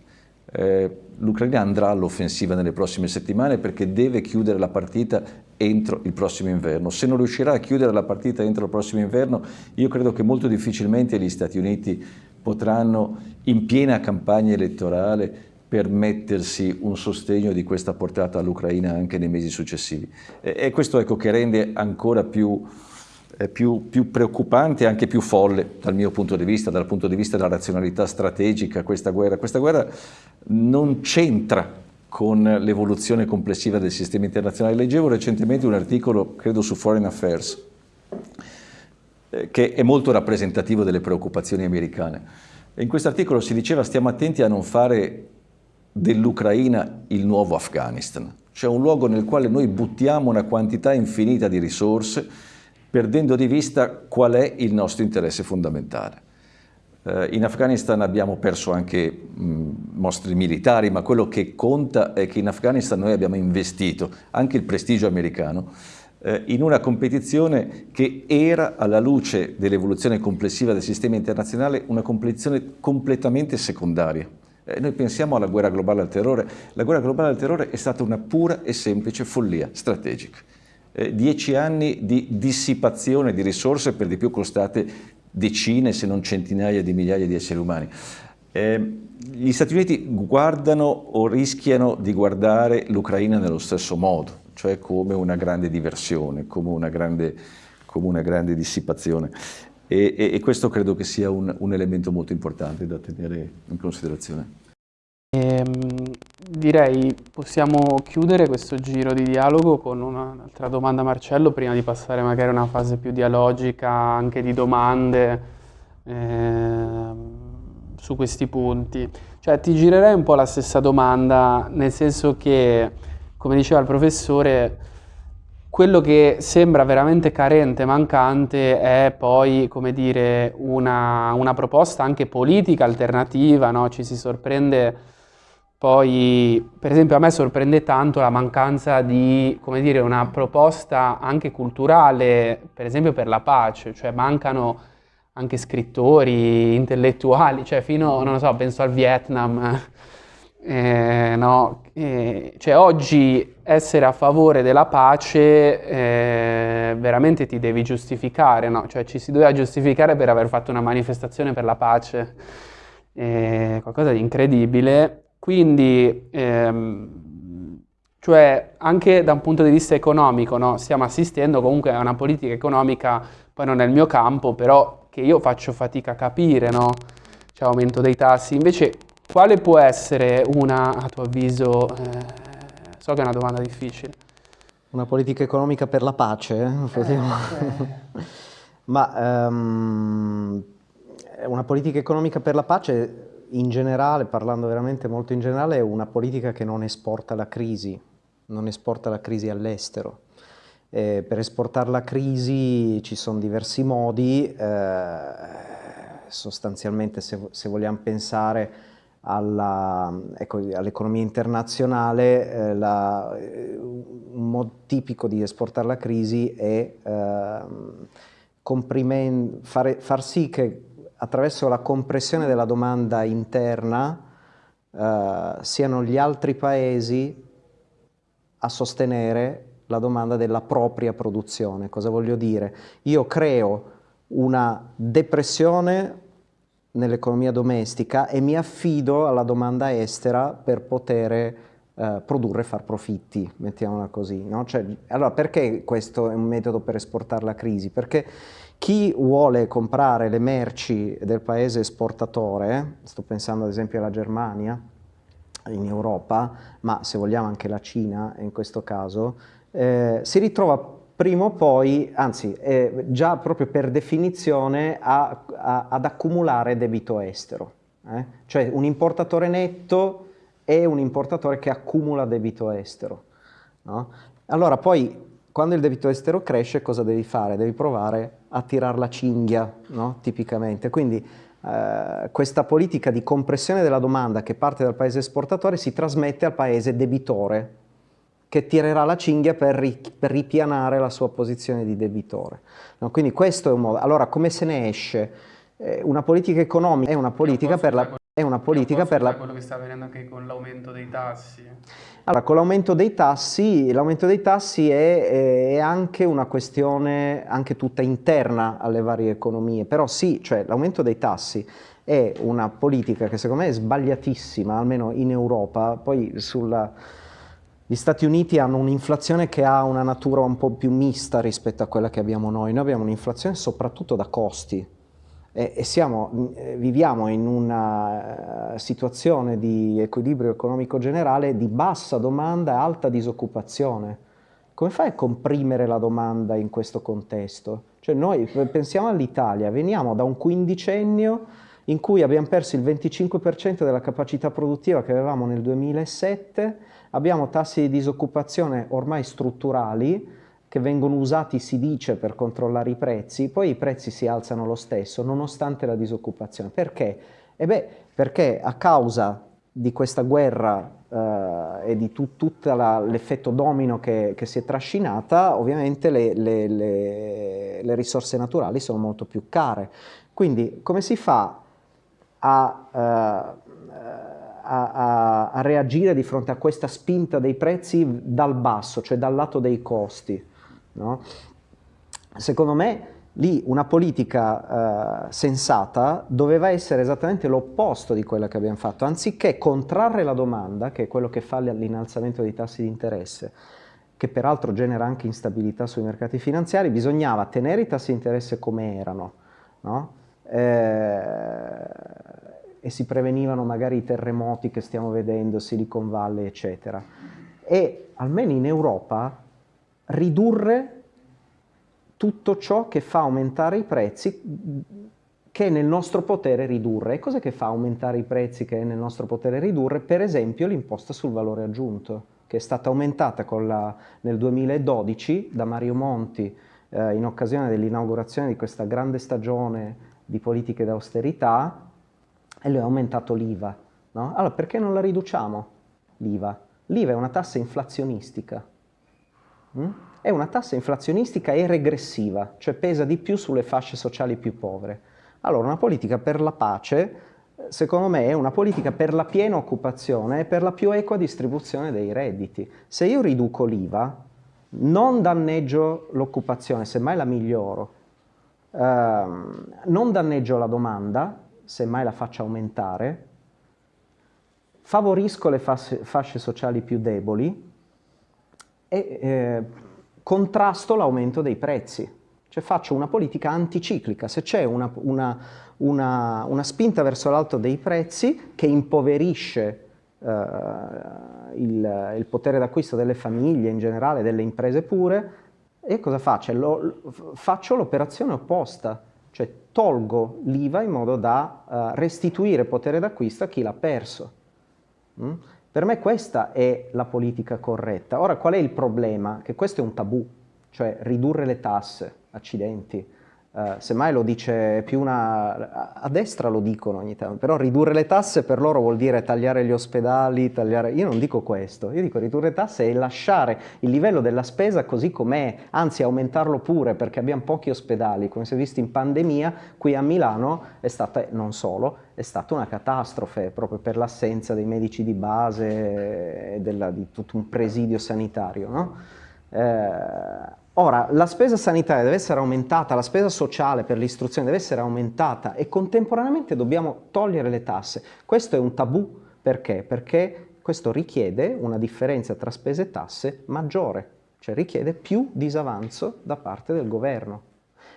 Speaker 2: Eh, L'Ucraina andrà all'offensiva nelle prossime settimane perché deve chiudere la partita entro il prossimo inverno. Se non riuscirà a chiudere la partita entro il prossimo inverno, io credo che molto difficilmente gli Stati Uniti potranno, in piena campagna elettorale, permettersi un sostegno di questa portata all'Ucraina anche nei mesi successivi. E, questo ecco, che rende ancora più, più, più, preoccupante e anche più folle dal mio punto di vista, dal punto di vista della razionalità strategica questa guerra. Questa guerra non c'entra con l'evoluzione complessiva del sistema internazionale. Leggevo recentemente un articolo, credo su Foreign Affairs, eh, che è molto rappresentativo delle preoccupazioni americane. In questo articolo si diceva stiamo attenti a non fare dell'Ucraina il nuovo Afghanistan, cioè un luogo nel quale noi buttiamo una quantità infinita di risorse perdendo di vista qual è il nostro interesse fondamentale. Eh, in Afghanistan abbiamo perso anche mostri militari, ma quello che conta è che in Afghanistan noi abbiamo investito anche il prestigio americano eh, in una competizione che era, alla luce dell'evoluzione complessiva del sistema internazionale, una competizione completamente secondaria. Eh, noi pensiamo alla guerra globale al terrore, la guerra globale al terrore è stata una pura e semplice follia strategica. Eh, dieci anni di dissipazione di risorse, per di più costate decine se non centinaia di migliaia di esseri umani. Eh, gli Stati Uniti guardano o rischiano di guardare l'Ucraina nello stesso modo, cioè come una grande diversione, come una grande, come una grande dissipazione. E, e, e, questo credo che sia un, un, elemento molto importante da tenere in considerazione.
Speaker 1: Ehm, direi possiamo chiudere questo giro di dialogo con un'altra domanda Marcello prima di passare magari a una fase più dialogica anche di domande eh, su questi punti. Cioè ti girerei un po' la stessa domanda nel senso che come diceva il professore quello che sembra veramente carente, mancante, è poi, come dire, una, una proposta anche politica alternativa, no? Ci si sorprende poi, per esempio, a me sorprende tanto la mancanza di, come dire, una proposta anche culturale, per esempio per la pace, cioè mancano anche scrittori, intellettuali, cioè fino, non so, penso al Vietnam, [LAUGHS] eh, no? eh, cioè oggi essere a favore della pace eh, veramente ti devi giustificare, no? Cioè ci si doveva giustificare per aver fatto una manifestazione per la pace, qualcosa di incredibile. Quindi ehm, Cioè, anche da un punto di vista economico, no? stiamo assistendo comunque a una politica economica, poi non è il mio campo, però che io faccio fatica a capire, no? C'è aumento dei tassi. Invece, quale può essere una, a tuo avviso, eh, so che è una domanda difficile.
Speaker 3: Una politica economica per la pace? Eh? Eh, [LAUGHS] Ma um, una politica economica per la pace in generale, parlando veramente molto in generale, è una politica che non esporta la crisi, non esporta la crisi all'estero. Eh, per esportare la crisi ci sono diversi modi, eh, sostanzialmente se, se, vogliamo pensare ecco, all'economia internazionale, eh, la, un modo tipico di esportare la crisi è ehm, fare, far sì che attraverso la compressione della domanda interna eh, siano gli altri paesi a sostenere la domanda della propria produzione. Cosa voglio dire? Io creo una depressione nell'economia domestica e mi affido alla domanda estera per poter eh, produrre e far profitti, mettiamola così. No? Cioè, allora perché questo è un metodo per esportare la crisi? Perché chi vuole comprare le merci del paese esportatore, sto pensando ad esempio alla Germania, in Europa, ma se vogliamo anche la Cina in questo caso, eh, si ritrova prima o poi, anzi eh, già proprio per definizione, a, a, ad accumulare debito estero. Eh? Cioè un importatore netto è un importatore che accumula debito estero. No? Allora poi quando il debito estero cresce cosa devi fare? Devi provare a tirare la cinghia, no? tipicamente. Quindi eh, questa politica di compressione della domanda che parte dal paese esportatore si trasmette al paese debitore, che tirerà la cinghia per, ri per ripianare la sua posizione di debitore. No? Quindi questo è un modo. Allora come se ne esce? Eh, una politica economica è una politica per la... È una politica per la...
Speaker 1: quello che sta avvenendo anche con l'aumento dei tassi.
Speaker 3: Allora, con l'aumento dei tassi, l'aumento dei tassi è, è, anche una questione anche tutta interna alle varie economie, però sì, cioè l'aumento dei tassi è una politica che secondo me è sbagliatissima, almeno in Europa, poi sulla... Gli Stati Uniti hanno un'inflazione che ha una natura un po' più mista rispetto a quella che abbiamo noi, noi abbiamo un'inflazione soprattutto da costi, e, siamo, eh, viviamo in una eh, situazione di equilibrio economico generale di bassa domanda e alta disoccupazione. Come fai a comprimere la domanda in questo contesto? Cioè noi pensiamo all'Italia, veniamo da un quindicennio in cui abbiamo perso il 25% della capacità produttiva che avevamo nel 2007, abbiamo tassi di disoccupazione ormai strutturali, che vengono usati, si dice, per controllare i prezzi, poi i prezzi si alzano lo stesso, nonostante la disoccupazione. Perché? E beh, perché a causa di questa guerra eh, e di tu, tutto l'effetto domino che, che, si è trascinata, ovviamente le, le, le, le, risorse naturali sono molto più care. Quindi come si fa a, uh, a, a, a reagire di fronte a questa spinta dei prezzi dal basso, cioè dal lato dei costi? No? Secondo me lì una politica eh, sensata doveva essere esattamente l'opposto di quella che abbiamo fatto, anziché contrarre la domanda, che è quello che fa l'innalzamento dei tassi di interesse, che peraltro genera anche instabilità sui mercati finanziari, bisognava tenere i tassi di interesse come erano, no? eh, e si prevenivano magari i terremoti che stiamo vedendo, Silicon Valley, eccetera. E almeno in Europa ridurre tutto ciò che fa aumentare i prezzi che è nel nostro potere ridurre. E cos'è che fa aumentare i prezzi che è nel nostro potere ridurre? Per esempio l'imposta sul valore aggiunto, che è stata aumentata la, nel 2012 da Mario Monti eh, in occasione dell'inaugurazione di questa grande stagione di politiche d'austerità e lui ha aumentato l'IVA. No? Allora perché non la riduciamo l'IVA? L'IVA è una tassa inflazionistica. Mm? È una tassa inflazionistica e regressiva, cioè pesa di più sulle fasce sociali più povere. Allora una politica per la pace, secondo me, è una politica per la piena occupazione e per la più equa distribuzione dei redditi. Se io riduco l'IVA, non danneggio l'occupazione, semmai la miglioro, ehm, non danneggio la domanda, semmai la faccio aumentare, favorisco le fasce, fasce sociali più deboli, e eh, contrasto l'aumento dei prezzi. Cioè faccio una politica anticiclica. Se c'è una, una, una, una, spinta verso l'alto dei prezzi che impoverisce eh, il, il, potere d'acquisto delle famiglie in generale, delle imprese pure, e cosa faccio? Lo, faccio l'operazione opposta, cioè tolgo l'IVA in modo da uh, restituire potere d'acquisto a chi l'ha perso. Mm? Per me questa è la politica corretta. Ora qual è il problema? Che questo è un tabù, cioè ridurre le tasse, accidenti. Uh, semmai lo dice più una... a destra lo dicono ogni tanto, però ridurre le tasse per loro vuol dire tagliare gli ospedali, tagliare... Io non dico questo, io dico ridurre le tasse e lasciare il livello della spesa così com'è, anzi aumentarlo pure perché abbiamo pochi ospedali, come si è visto in pandemia, qui a Milano è stata, non solo, è stata una catastrofe proprio per l'assenza dei medici di base e della, di tutto un presidio sanitario, no? Eh, Ora, la spesa sanitaria deve essere aumentata, la spesa sociale per l'istruzione deve essere aumentata e contemporaneamente dobbiamo togliere le tasse. Questo è un tabù, perché? Perché questo richiede una differenza tra spese e tasse maggiore, cioè richiede più disavanzo da parte del governo.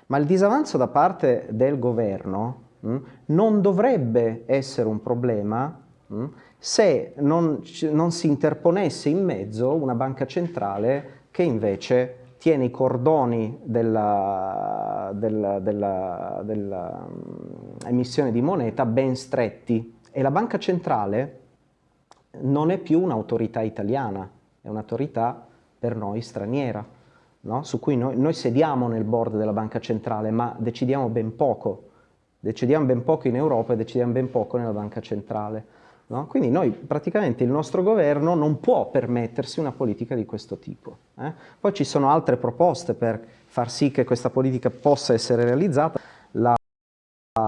Speaker 3: Ma il disavanzo da parte del governo mh, hm, non dovrebbe essere un problema mh, hm, se non, non si interponesse in mezzo una banca centrale che invece tiene i cordoni della mm, di moneta ben stretti e la banca centrale non è più un'autorità italiana, è un'autorità per noi straniera, no? su cui noi, noi sediamo nel board della banca centrale ma decidiamo ben poco, decidiamo ben poco in Europa e decidiamo ben poco nella banca centrale. No? Quindi noi praticamente il nostro governo non può permettersi una politica di questo tipo. Eh? Poi ci sono altre proposte per far sì che questa politica possa essere realizzata. La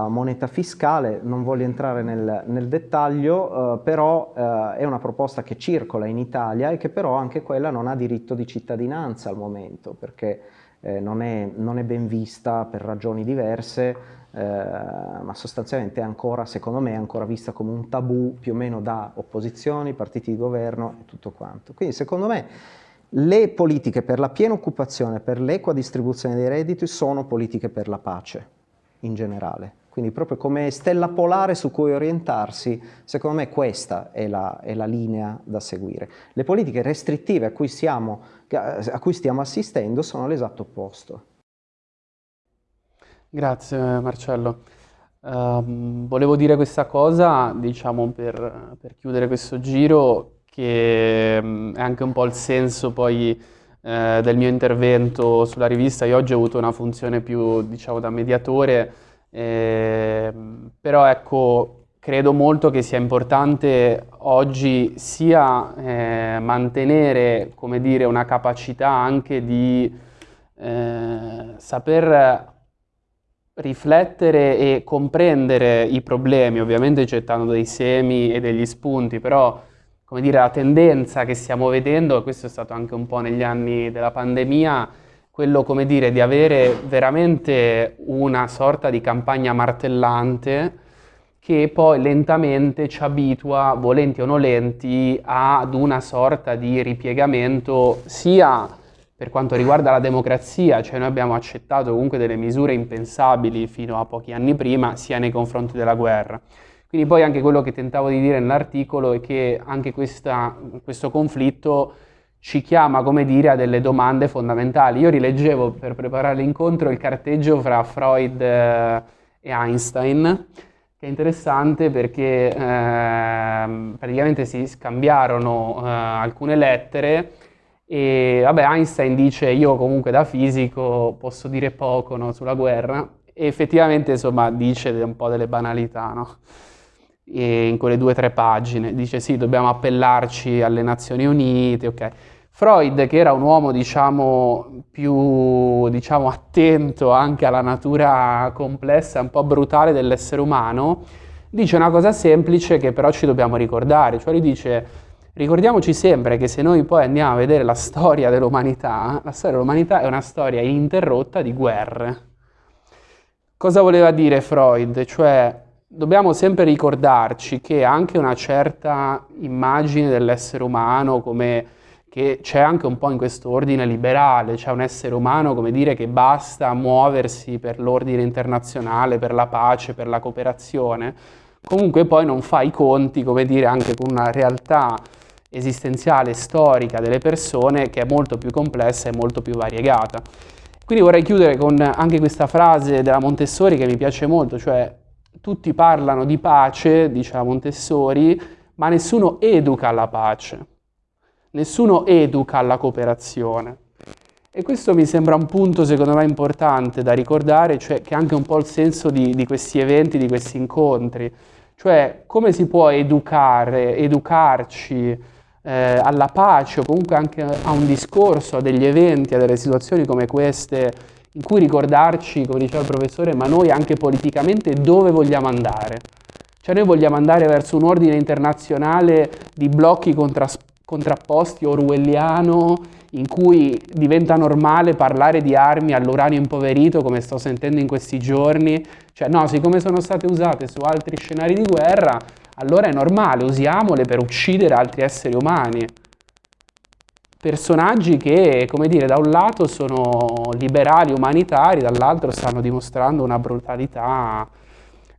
Speaker 3: moneta fiscale, non voglio entrare nel, nel dettaglio, eh, però eh, è una proposta che circola in Italia e che però anche quella non ha diritto di cittadinanza al momento, perché eh, non, è, non, è, ben vista per ragioni diverse, eh, ma sostanzialmente è ancora, secondo me, è ancora vista come un tabù più o meno da opposizioni, partiti di governo e tutto quanto. Quindi secondo me le politiche per la piena occupazione, per l'equa distribuzione dei redditi sono politiche per la pace in generale. Quindi proprio come stella polare su cui orientarsi, secondo me questa è la, è la linea da seguire. Le politiche restrittive a cui, siamo, a cui stiamo assistendo sono l'esatto opposto.
Speaker 1: Grazie Marcello. Uh, volevo dire questa cosa, diciamo, per, per chiudere questo giro, che um, è anche un po' il senso poi eh, del mio intervento sulla rivista. Io oggi ho avuto una funzione più, diciamo, da mediatore, eh, però ecco, credo molto che sia importante oggi sia eh, mantenere, come dire, una capacità anche di eh, saper riflettere e comprendere i problemi, ovviamente gettando dei semi e degli spunti, però come dire, la tendenza che stiamo vedendo, e questo è stato anche un po' negli anni della pandemia, quello come dire di avere veramente una sorta di campagna martellante che poi lentamente ci abitua, volenti o nolenti, ad una sorta di ripiegamento sia per quanto riguarda la democrazia, cioè noi abbiamo accettato comunque delle misure impensabili fino a pochi anni prima, sia nei confronti della guerra. Quindi poi anche quello che tentavo di dire nell'articolo è che anche questa, questo conflitto ci chiama, come dire, a delle domande fondamentali. Io rileggevo per preparare l'incontro il carteggio fra Freud eh, e Einstein, che è interessante perché eh, praticamente si scambiarono eh, alcune lettere e vabbè, Einstein dice io comunque da fisico posso dire poco no, sulla guerra e effettivamente insomma dice un po' delle banalità no? in quelle due o tre pagine. Dice sì, dobbiamo appellarci alle Nazioni Unite, ok. Freud, che era un uomo diciamo più diciamo, attento anche alla natura complessa, un po' brutale dell'essere umano, dice una cosa semplice che però ci dobbiamo ricordare, cioè lui dice Ricordiamoci sempre che se noi poi andiamo a vedere la storia dell'umanità, la storia dell'umanità è una storia ininterrotta di guerre. Cosa voleva dire Freud? Cioè, dobbiamo sempre ricordarci che anche una certa immagine dell'essere umano come che c'è anche un po' in questo ordine liberale, c'è un essere umano, come dire, che basta muoversi per l'ordine internazionale, per la pace, per la cooperazione, comunque poi non fa i conti, come dire, anche con una realtà esistenziale, storica delle persone che è molto più complessa e molto più variegata. Quindi vorrei chiudere con anche questa frase della Montessori che mi piace molto, cioè tutti parlano di pace, dice la Montessori, ma nessuno educa alla pace, nessuno educa alla cooperazione. E questo mi sembra un punto secondo me importante da ricordare, cioè che è anche un po' il senso di, di questi eventi, di questi incontri, cioè come si può educare, educarci eh, alla pace o comunque anche a un discorso, a degli eventi, a delle situazioni come queste, in cui ricordarci, come diceva il professore, ma noi anche politicamente dove vogliamo andare. Cioè noi vogliamo andare verso un ordine internazionale di blocchi contrapposti orwelliano in cui diventa normale parlare di armi all'uranio impoverito come sto sentendo in questi giorni. Cioè no, siccome sono state usate su altri scenari di guerra, allora è normale, usiamole per uccidere altri esseri umani. Personaggi che, come dire, da un lato sono liberali, umanitari, dall'altro stanno dimostrando una brutalità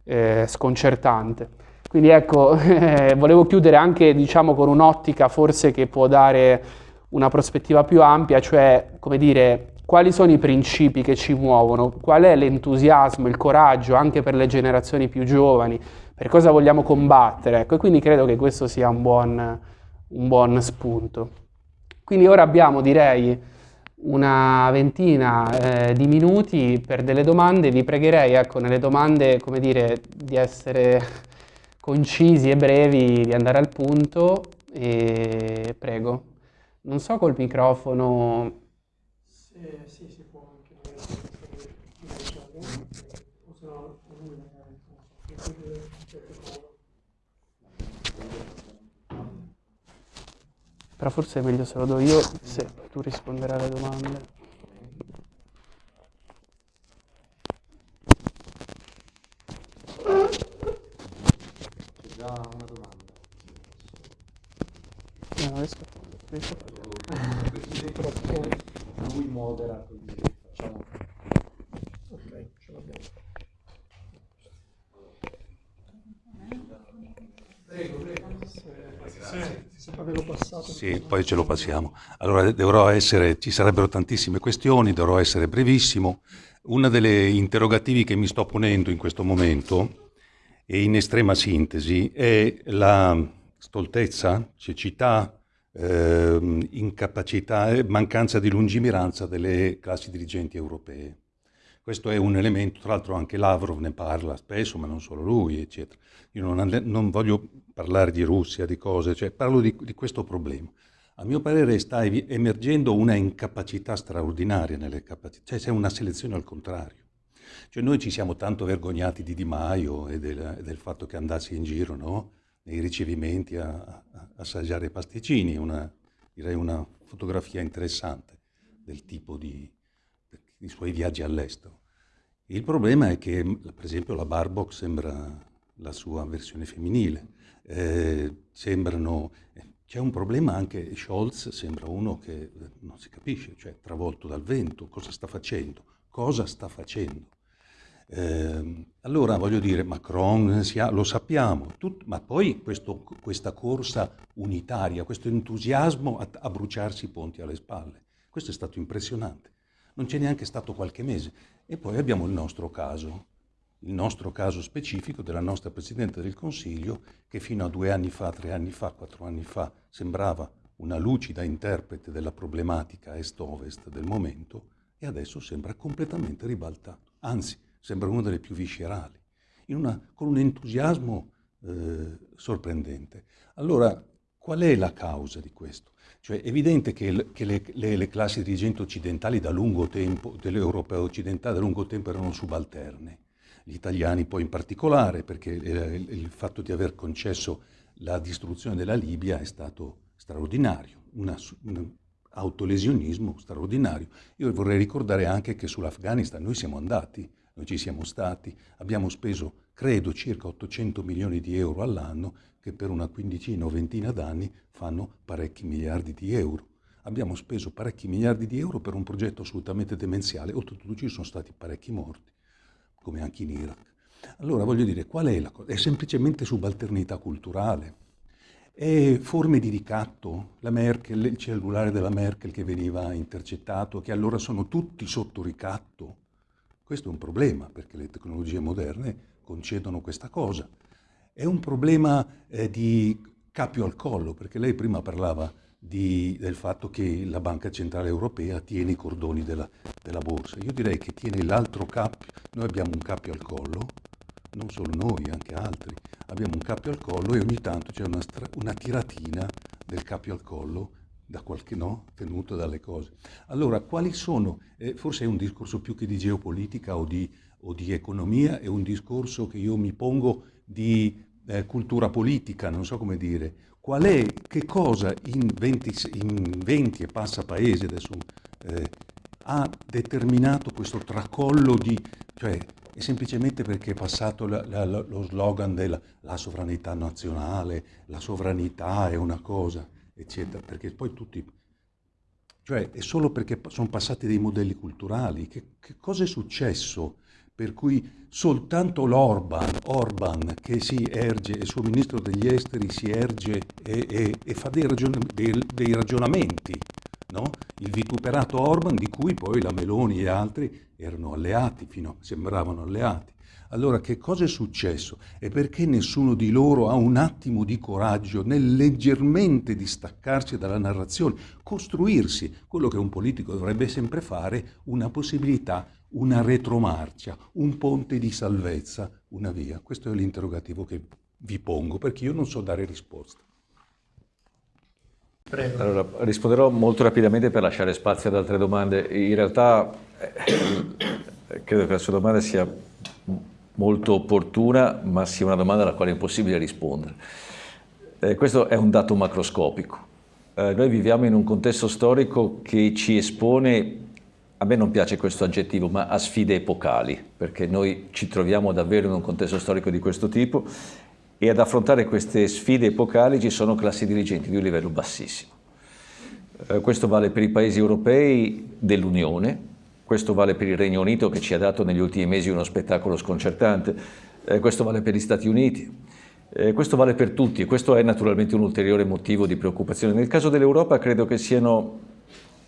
Speaker 1: eh, sconcertante. Quindi ecco, eh, [LAUGHS] volevo chiudere anche diciamo, con un'ottica forse che può dare una prospettiva più ampia, cioè come dire, quali sono i principi che ci muovono, qual è l'entusiasmo, il coraggio anche per le generazioni più giovani, per cosa vogliamo combattere. Ecco, e quindi credo che questo sia un buon, un buon spunto. Quindi ora abbiamo, direi, una ventina eh, di minuti per delle domande. Vi pregherei, ecco, nelle domande, come dire, di essere concisi e brevi, di andare al punto. E prego. Non so col microfono...
Speaker 4: Sì, sì, si può anche
Speaker 1: però forse è meglio se lo do io se tu risponderai alle domande.
Speaker 3: C'è già una domanda.
Speaker 1: No, non riesco, riesco a
Speaker 3: fare. Lui modera così facciamo.
Speaker 4: Ok, ce l'abbiamo. Prego, prego. Sì.
Speaker 5: Poi ce lo passiamo. Allora, dovrò essere, ci sarebbero tantissime questioni, dovrò essere brevissimo. Una delle interrogativi che mi sto ponendo in questo momento, e in estrema sintesi, è la stoltezza, cecità, eh, incapacità e mancanza di lungimiranza delle classi dirigenti europee. Questo è un elemento, tra l'altro anche Lavrov ne parla spesso, ma non solo lui, eccetera. Io non, non voglio parlare di Russia, di cose, cioè parlo di, di questo problema. A mio parere sta emergendo una incapacità straordinaria nelle capacità, cioè c'è una selezione al contrario. Cioè noi ci siamo tanto vergognati di Di Maio e del, del fatto che andassi in giro no? nei ricevimenti a, a assaggiare pasticcini, una, direi una fotografia interessante del tipo di, i suoi viaggi all'estero. Il problema è che, per esempio, la Barbock sembra la sua versione femminile. Eh, sembrano... Eh, c'è un problema anche, Scholz sembra uno che eh, non si capisce, cioè travolto dal vento, cosa sta facendo? Cosa sta facendo? Eh, allora voglio dire, Macron ha, lo sappiamo, tut, ma poi questo, questa corsa unitaria, questo entusiasmo a, a bruciarsi i ponti alle spalle, questo è stato impressionante non c'è neanche stato qualche mese. E poi abbiamo il nostro caso, il nostro caso specifico della nostra Presidente del Consiglio, che fino a due anni fa, tre anni fa, quattro anni fa, sembrava una lucida interprete della problematica est-ovest del momento e adesso sembra completamente ribaltato. Anzi, sembra una delle più viscerali, una, con un entusiasmo eh, sorprendente. Allora, qual è la causa di questo? Cioè è evidente che, che le, le, le, classi dirigenti occidentali da lungo tempo, delle europee occidentali da lungo tempo erano subalterne, gli italiani poi in particolare, perché il, il fatto di aver concesso la distruzione della Libia è stato straordinario, una, un autolesionismo straordinario. Io vorrei ricordare anche che sull'Afghanistan noi siamo andati, noi ci siamo stati, abbiamo speso, credo, circa 800 milioni di euro all'anno che per una quindicina o ventina d'anni fanno parecchi miliardi di euro. abbiamo speso parecchi miliardi di euro per un progetto assolutamente demenziale, oltretutto ci sono stati parecchi morti, come anche in Iraq. Allora voglio dire, qual è la cosa? È semplicemente subalternità culturale. È forme di ricatto, la Merkel, il cellulare della Merkel che veniva intercettato, che allora sono tutti sotto ricatto. Questo è un problema perché le tecnologie moderne concedono questa cosa. È un problema eh, di capio al collo, perché lei prima parlava di, del fatto che la Banca Centrale Europea tiene i cordoni della, della borsa. Io direi che tiene l'altro cappio, noi abbiamo un cappio al collo, non solo noi, anche altri, abbiamo un cappio al collo e ogni tanto c'è una, una, tiratina del cappio al collo da qualche no, tenuto dalle cose. Allora, quali sono, eh, forse è un discorso più che di geopolitica o di, o di economia, è un discorso che io mi pongo di eh, cultura politica, non so come dire, qual è, che cosa in 20, in 20 e passa paesi adesso eh, ha determinato questo tracollo di, cioè è semplicemente perché è passato la, la, lo slogan della sovranità nazionale, la sovranità è una cosa, eccetera, perché poi tutti, cioè è solo perché sono passati dei modelli culturali, che, che cosa è successo? Per cui soltanto l'Orban, Orban che si erge, il suo ministro degli esteri si erge e, e, e fa dei, ragion dei, dei ragionamenti, no? il vituperato Orban di cui poi la Meloni e altri erano alleati, fino a, sembravano alleati. Allora che cosa è successo? E perché nessuno di loro ha un attimo di coraggio nel leggermente distaccarsi dalla narrazione, costruirsi quello che un politico dovrebbe sempre fare, una possibilità, una retromarcia, un ponte di salvezza, una via? Questo è l'interrogativo che vi pongo perché io non so dare risposta.
Speaker 2: Prego. Allora, risponderò molto rapidamente per lasciare spazio ad altre domande. In realtà eh, credo che la sua domanda sia molto opportuna, ma sia una domanda alla quale è impossibile rispondere. Eh, questo è un dato macroscopico. Eh, noi viviamo in un contesto storico che ci espone, a me non piace questo aggettivo, ma a sfide epocali, perché noi ci troviamo davvero in un contesto storico di questo tipo e ad affrontare queste sfide epocali ci sono classi dirigenti di un livello bassissimo. Eh, questo vale per i paesi europei dell'Unione, questo vale per il Regno Unito che ci ha dato negli ultimi mesi uno spettacolo sconcertante, eh, questo vale per gli Stati Uniti, eh, questo vale per tutti e questo è naturalmente un ulteriore motivo di preoccupazione. Nel caso dell'Europa credo che siano,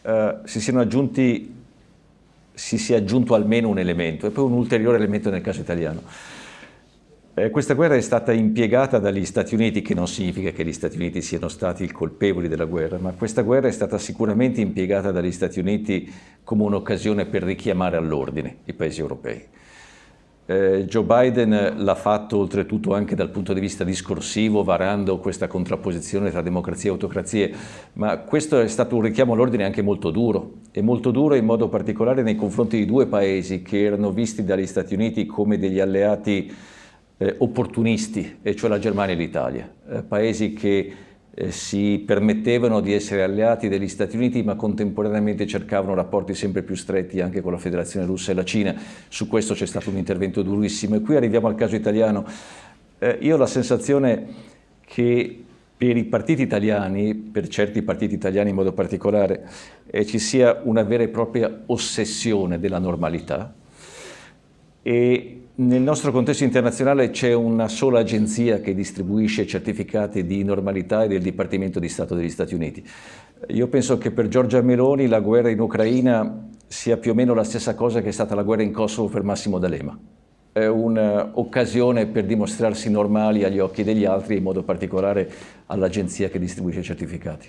Speaker 2: eh, si siano aggiunti, si sia aggiunto almeno un elemento e poi un ulteriore elemento nel caso italiano. Eh, questa guerra è stata impiegata dagli Stati Uniti, che non significa che gli Stati Uniti siano stati i colpevoli della guerra, ma questa guerra è stata sicuramente impiegata dagli Stati Uniti come un'occasione per richiamare all'ordine i paesi europei. Eh, Joe Biden l'ha fatto oltretutto anche dal punto di vista discorsivo, varando questa contrapposizione tra democrazie e autocrazie, ma questo è stato un richiamo all'ordine anche molto duro, e molto duro in modo particolare nei confronti di due paesi che erano visti dagli Stati Uniti come degli alleati eh, opportunisti, e cioè la Germania e l'Italia, eh, paesi che eh, si permettevano di essere alleati degli Stati Uniti ma contemporaneamente cercavano rapporti sempre più stretti anche con la Federazione Russa e la Cina. Su questo c'è stato un intervento durissimo e qui arriviamo al caso italiano. Eh, io ho la sensazione che per i partiti italiani, per certi partiti italiani in modo particolare, eh, ci sia una vera e propria ossessione della normalità e nel nostro contesto internazionale c'è una sola agenzia che distribuisce certificati di normalità ed è il Dipartimento di Stato degli Stati Uniti. Io penso che per Giorgia Meloni la guerra in Ucraina sia più o meno la stessa cosa che è stata la guerra in Kosovo per Massimo D'Alema. È un'occasione per dimostrarsi normali agli occhi degli altri, in modo particolare all'agenzia che distribuisce certificati.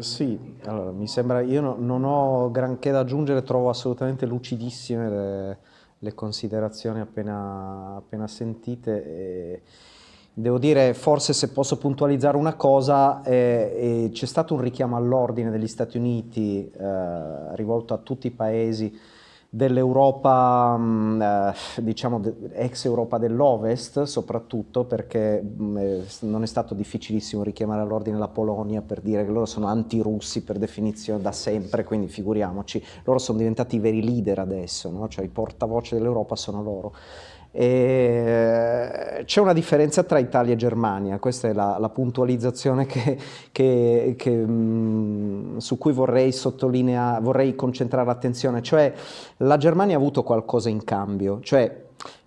Speaker 3: Sì, allora, mi sembra, io no, non ho granché da aggiungere, trovo assolutamente lucidissime le, le considerazioni appena, appena sentite. E devo dire, forse se posso puntualizzare una cosa, c'è stato un richiamo all'ordine degli Stati Uniti eh, rivolto a tutti i paesi dell'Europa, mm, eh, diciamo ex Europa dell'Ovest soprattutto perché mm, non è stato difficilissimo richiamare all'ordine la Polonia per dire che loro sono antirussi per definizione da sempre, quindi figuriamoci, loro sono diventati i veri leader adesso, no? cioè i portavoce dell'Europa sono loro. C'è una differenza tra Italia e Germania, questa è la, la puntualizzazione che, che, che, mh, su cui vorrei vorrei concentrare l'attenzione, cioè la Germania ha avuto qualcosa in cambio, cioè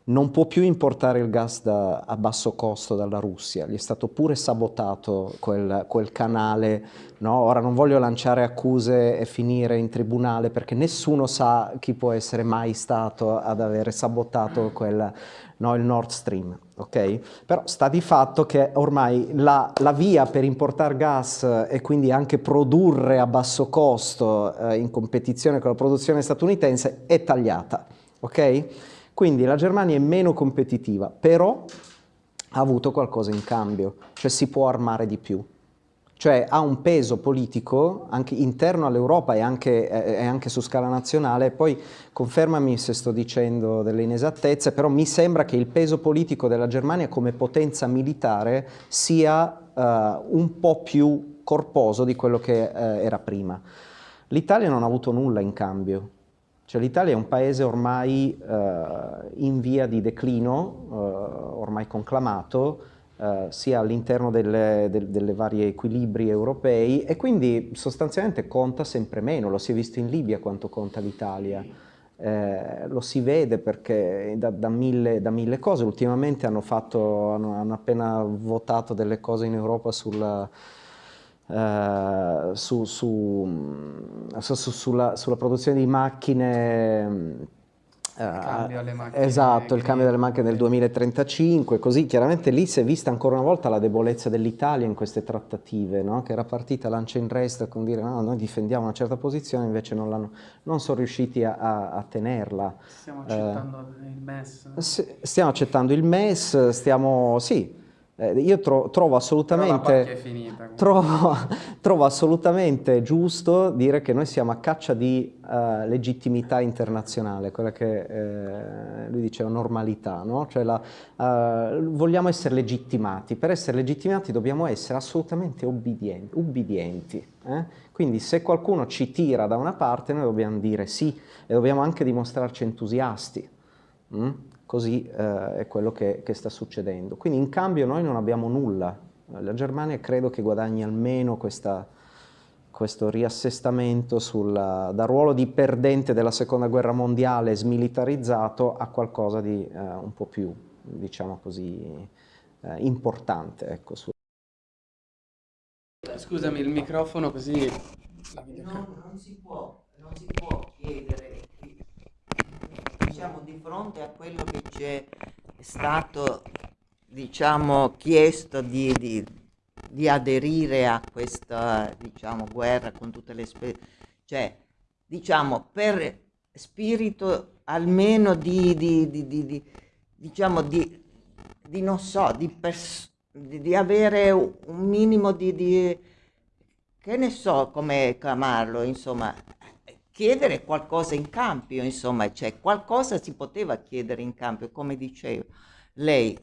Speaker 3: non può più importare il gas da, a basso costo dalla Russia, gli è stato pure sabotato quel, quel canale, no? ora non voglio lanciare accuse e finire in tribunale perché nessuno sa chi può essere mai stato ad avere sabotato quel, no, il Nord Stream, ok? Però sta di fatto che ormai la, la via per importare gas e quindi anche produrre a basso costo eh, in competizione con la produzione statunitense è tagliata, ok? Quindi la Germania è meno competitiva, però ha avuto qualcosa in cambio, cioè si può armare di più. Cioè ha un peso politico anche interno all'Europa e anche, eh, anche, su scala nazionale, poi confermami se sto dicendo delle inesattezze, però mi sembra che il peso politico della Germania come potenza militare sia eh, un po' più corposo di quello che eh, era prima. L'Italia non ha avuto nulla in cambio, cioè l'Italia è un paese ormai eh, in via di declino, eh, ormai conclamato, eh, sia all'interno delle, del, delle varie equilibri europei e quindi sostanzialmente conta sempre meno, lo si è visto in Libia quanto conta l'Italia. Eh, lo si vede perché da, da, mille, da, mille, cose, ultimamente hanno, fatto, hanno, hanno appena votato delle cose in Europa sulla, Uh, su, su, su, sulla, sulla, produzione di macchine,
Speaker 1: uh, macchine
Speaker 3: esatto, il cambio delle macchine nel 2035, così chiaramente lì si è vista ancora una volta la debolezza dell'Italia in queste trattative, no? che era partita lancia in rest con dire no, noi difendiamo una certa posizione, invece non, non sono riusciti a, a, a tenerla.
Speaker 1: Stiamo accettando uh, il MES?
Speaker 3: Stiamo accettando il MES, stiamo, sì, eh, io tro trovo, assolutamente,
Speaker 1: finita,
Speaker 3: trovo, [LAUGHS] trovo, assolutamente giusto dire che noi siamo a caccia di uh, legittimità internazionale, quella che eh, lui diceva normalità, no? cioè la, uh, vogliamo essere legittimati, per essere legittimati dobbiamo essere assolutamente ubbidienti, ubbidienti eh? quindi se qualcuno ci tira da una parte noi dobbiamo dire sì e dobbiamo anche dimostrarci entusiasti. Mm? Così eh, è quello che, che, sta succedendo. Quindi in cambio noi non abbiamo nulla. La Germania credo che guadagni almeno questa, questo riassestamento sulla, dal ruolo di perdente della seconda guerra mondiale smilitarizzato a qualcosa di eh, un po' più, diciamo così, eh, importante. Ecco, su...
Speaker 1: Scusami, il microfono così...
Speaker 6: No, non si può, non si può chiedere diciamo, di fronte a quello che ci è stato diciamo, chiesto di, di, di, aderire a questa diciamo, guerra con tutte le spese, cioè diciamo per spirito almeno di, di diciamo di, non so, di, di, avere un minimo di, che ne so come chiamarlo, insomma, chiedere qualcosa in cambio, insomma, cioè qualcosa si poteva chiedere in cambio, come diceva lei.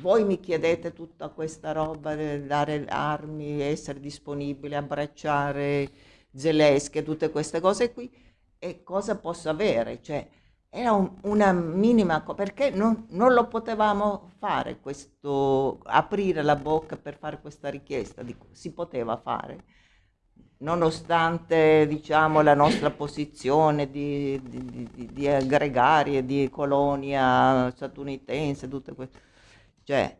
Speaker 6: Voi mi chiedete tutta questa roba, dare armi, essere disponibile, abbracciare Zelensky, tutte queste cose qui, e cosa posso avere? Cioè, era un, una minima cosa, perché non, non, lo potevamo fare questo, aprire la bocca per fare questa richiesta, Dico, si poteva fare nonostante diciamo, la nostra posizione di, di, di, di gregarie, di colonia statunitense, tutte queste. Cioè,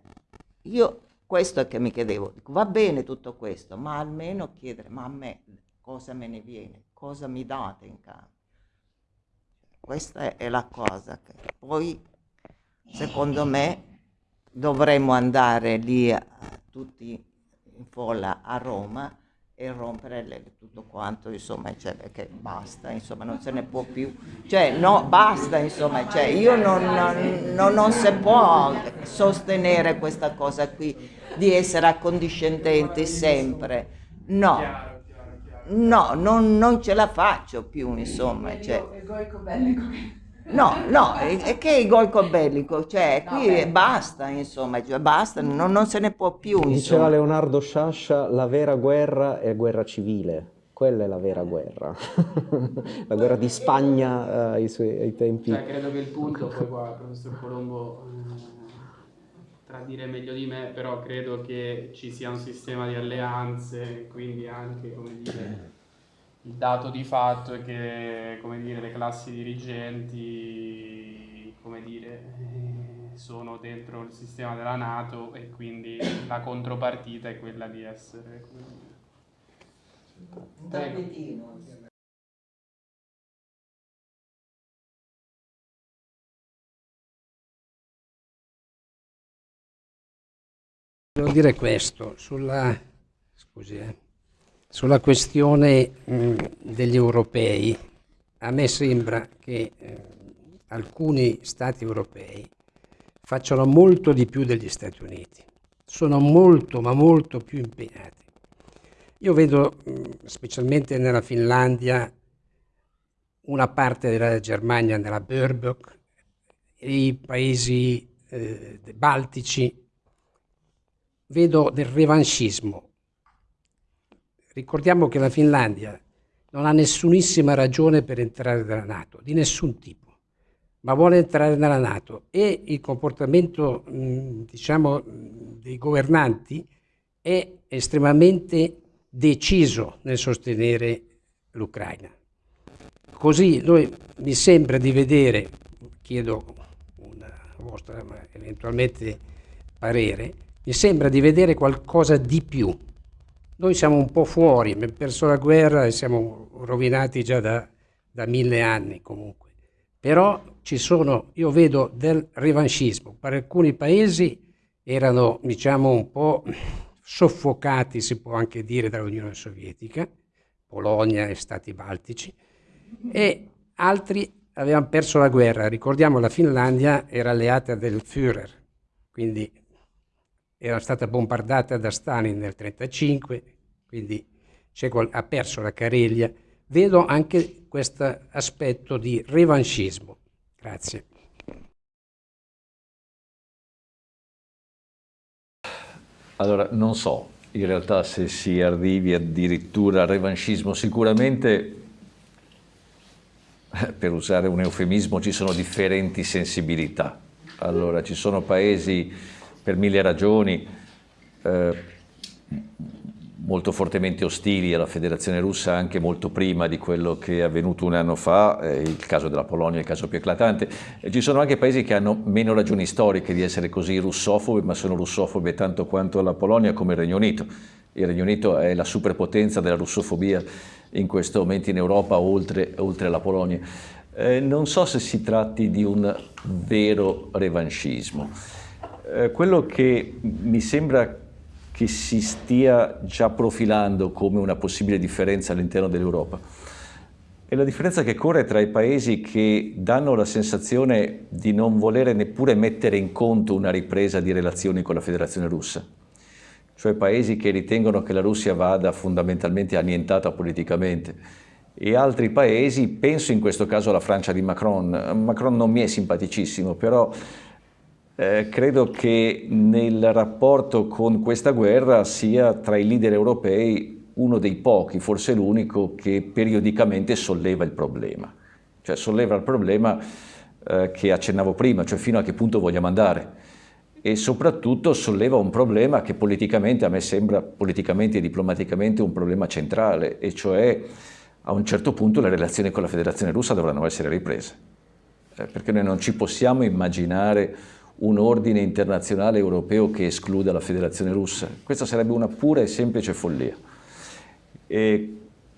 Speaker 6: io questo è che mi chiedevo, va bene tutto questo, ma almeno chiedere, ma a me cosa me ne viene, cosa mi date in cambio? Questa è la cosa che poi, secondo me, dovremmo andare lì tutti in folla a Roma e rompere le, tutto quanto, insomma, cioè, perché basta, insomma, non se ne può più, cioè, no, basta, insomma, cioè, io non, non, non si può sostenere questa cosa qui di essere accondiscendenti sempre, no, no, non, non ce la faccio più, insomma, cioè. No, no, è che il golco bellico, cioè qui basta, insomma, cioè, basta, non, non, se ne può più.
Speaker 3: Diceva Leonardo Sciascia, la vera guerra è guerra civile. Quella è la vera guerra, [LAUGHS] la guerra di Spagna eh, ai, suoi, ai tempi.
Speaker 1: Cioè, credo che il punto, poi qua il professor Colombo eh, potrà dire meglio di me, però credo che ci sia un sistema di alleanze, quindi anche, come dire, il dato di fatto è che, come dire, le classi dirigenti, come dire, eh, sono dentro il sistema della Nato e quindi la contropartita è quella di essere,
Speaker 6: Un tappetino.
Speaker 7: Devo dire questo, sulla, scusi, eh, sulla questione mh, degli europei, a me sembra che eh, alcuni stati europei facciano molto di più degli Stati Uniti, sono molto ma molto più impegnati. Io vedo, mh, specialmente nella Finlandia, una parte della Germania nella Börbök, i paesi eh, baltici, vedo del revanchismo. Ricordiamo che la Finlandia non ha nessunissima ragione per entrare nella Nato, di nessun tipo, ma vuole entrare nella Nato e il comportamento, mh, diciamo, dei governanti è estremamente deciso nel sostenere l'Ucraina. Così noi, mi sembra di vedere, chiedo una vostra eventualmente parere, mi sembra di vedere qualcosa di più. Noi siamo un po' fuori, abbiamo perso la guerra e siamo rovinati già da, da mille anni comunque. Però ci sono, io vedo del revanchismo. Per alcuni paesi erano, diciamo, un po' soffocati, si può anche dire, dall'Unione Sovietica, Polonia e Stati Baltici, e altri avevano perso la guerra. Ricordiamo la Finlandia era alleata del Führer, quindi era stata bombardata da Stalin nel 1935, quindi ha perso la Careglia. Vedo anche questo aspetto di revanchismo. Grazie.
Speaker 2: Allora, non so in realtà se si arrivi addirittura al revanchismo, sicuramente per usare un eufemismo ci sono differenti sensibilità. Allora, ci sono paesi per mille ragioni eh, molto fortemente ostili alla federazione russa anche molto prima di quello che è avvenuto un anno fa, eh, il caso della Polonia è il caso più eclatante. E ci sono anche paesi che hanno meno ragioni storiche di essere così russofobi, ma sono russofobi tanto quanto la Polonia come il Regno Unito. Il Regno Unito è la superpotenza della russofobia in questo momento in Europa, oltre, oltre alla Polonia. Eh, non so se si tratti di un vero revanchismo. Eh, quello che mi sembra che si stia già profilando come una possibile differenza all'interno dell'Europa. È la differenza che corre tra i paesi che danno la sensazione di non volere neppure mettere in conto una ripresa di relazioni con la Federazione Russa, cioè paesi che ritengono che la Russia vada fondamentalmente annientata politicamente, e altri paesi, penso in questo caso alla Francia di Macron, Macron non mi è simpaticissimo, però eh, credo che nel rapporto con questa guerra sia tra i leader europei uno dei pochi, forse l'unico, che periodicamente solleva il problema. Cioè solleva il problema eh, che accennavo prima, cioè fino a che punto vogliamo andare. E soprattutto solleva un problema che politicamente, a me sembra politicamente e diplomaticamente un problema centrale, e cioè a un certo punto le relazioni con la Federazione Russa dovranno essere riprese. Eh, perché noi non ci possiamo immaginare un ordine internazionale europeo che escluda la federazione russa. Questa sarebbe una pura e semplice follia. E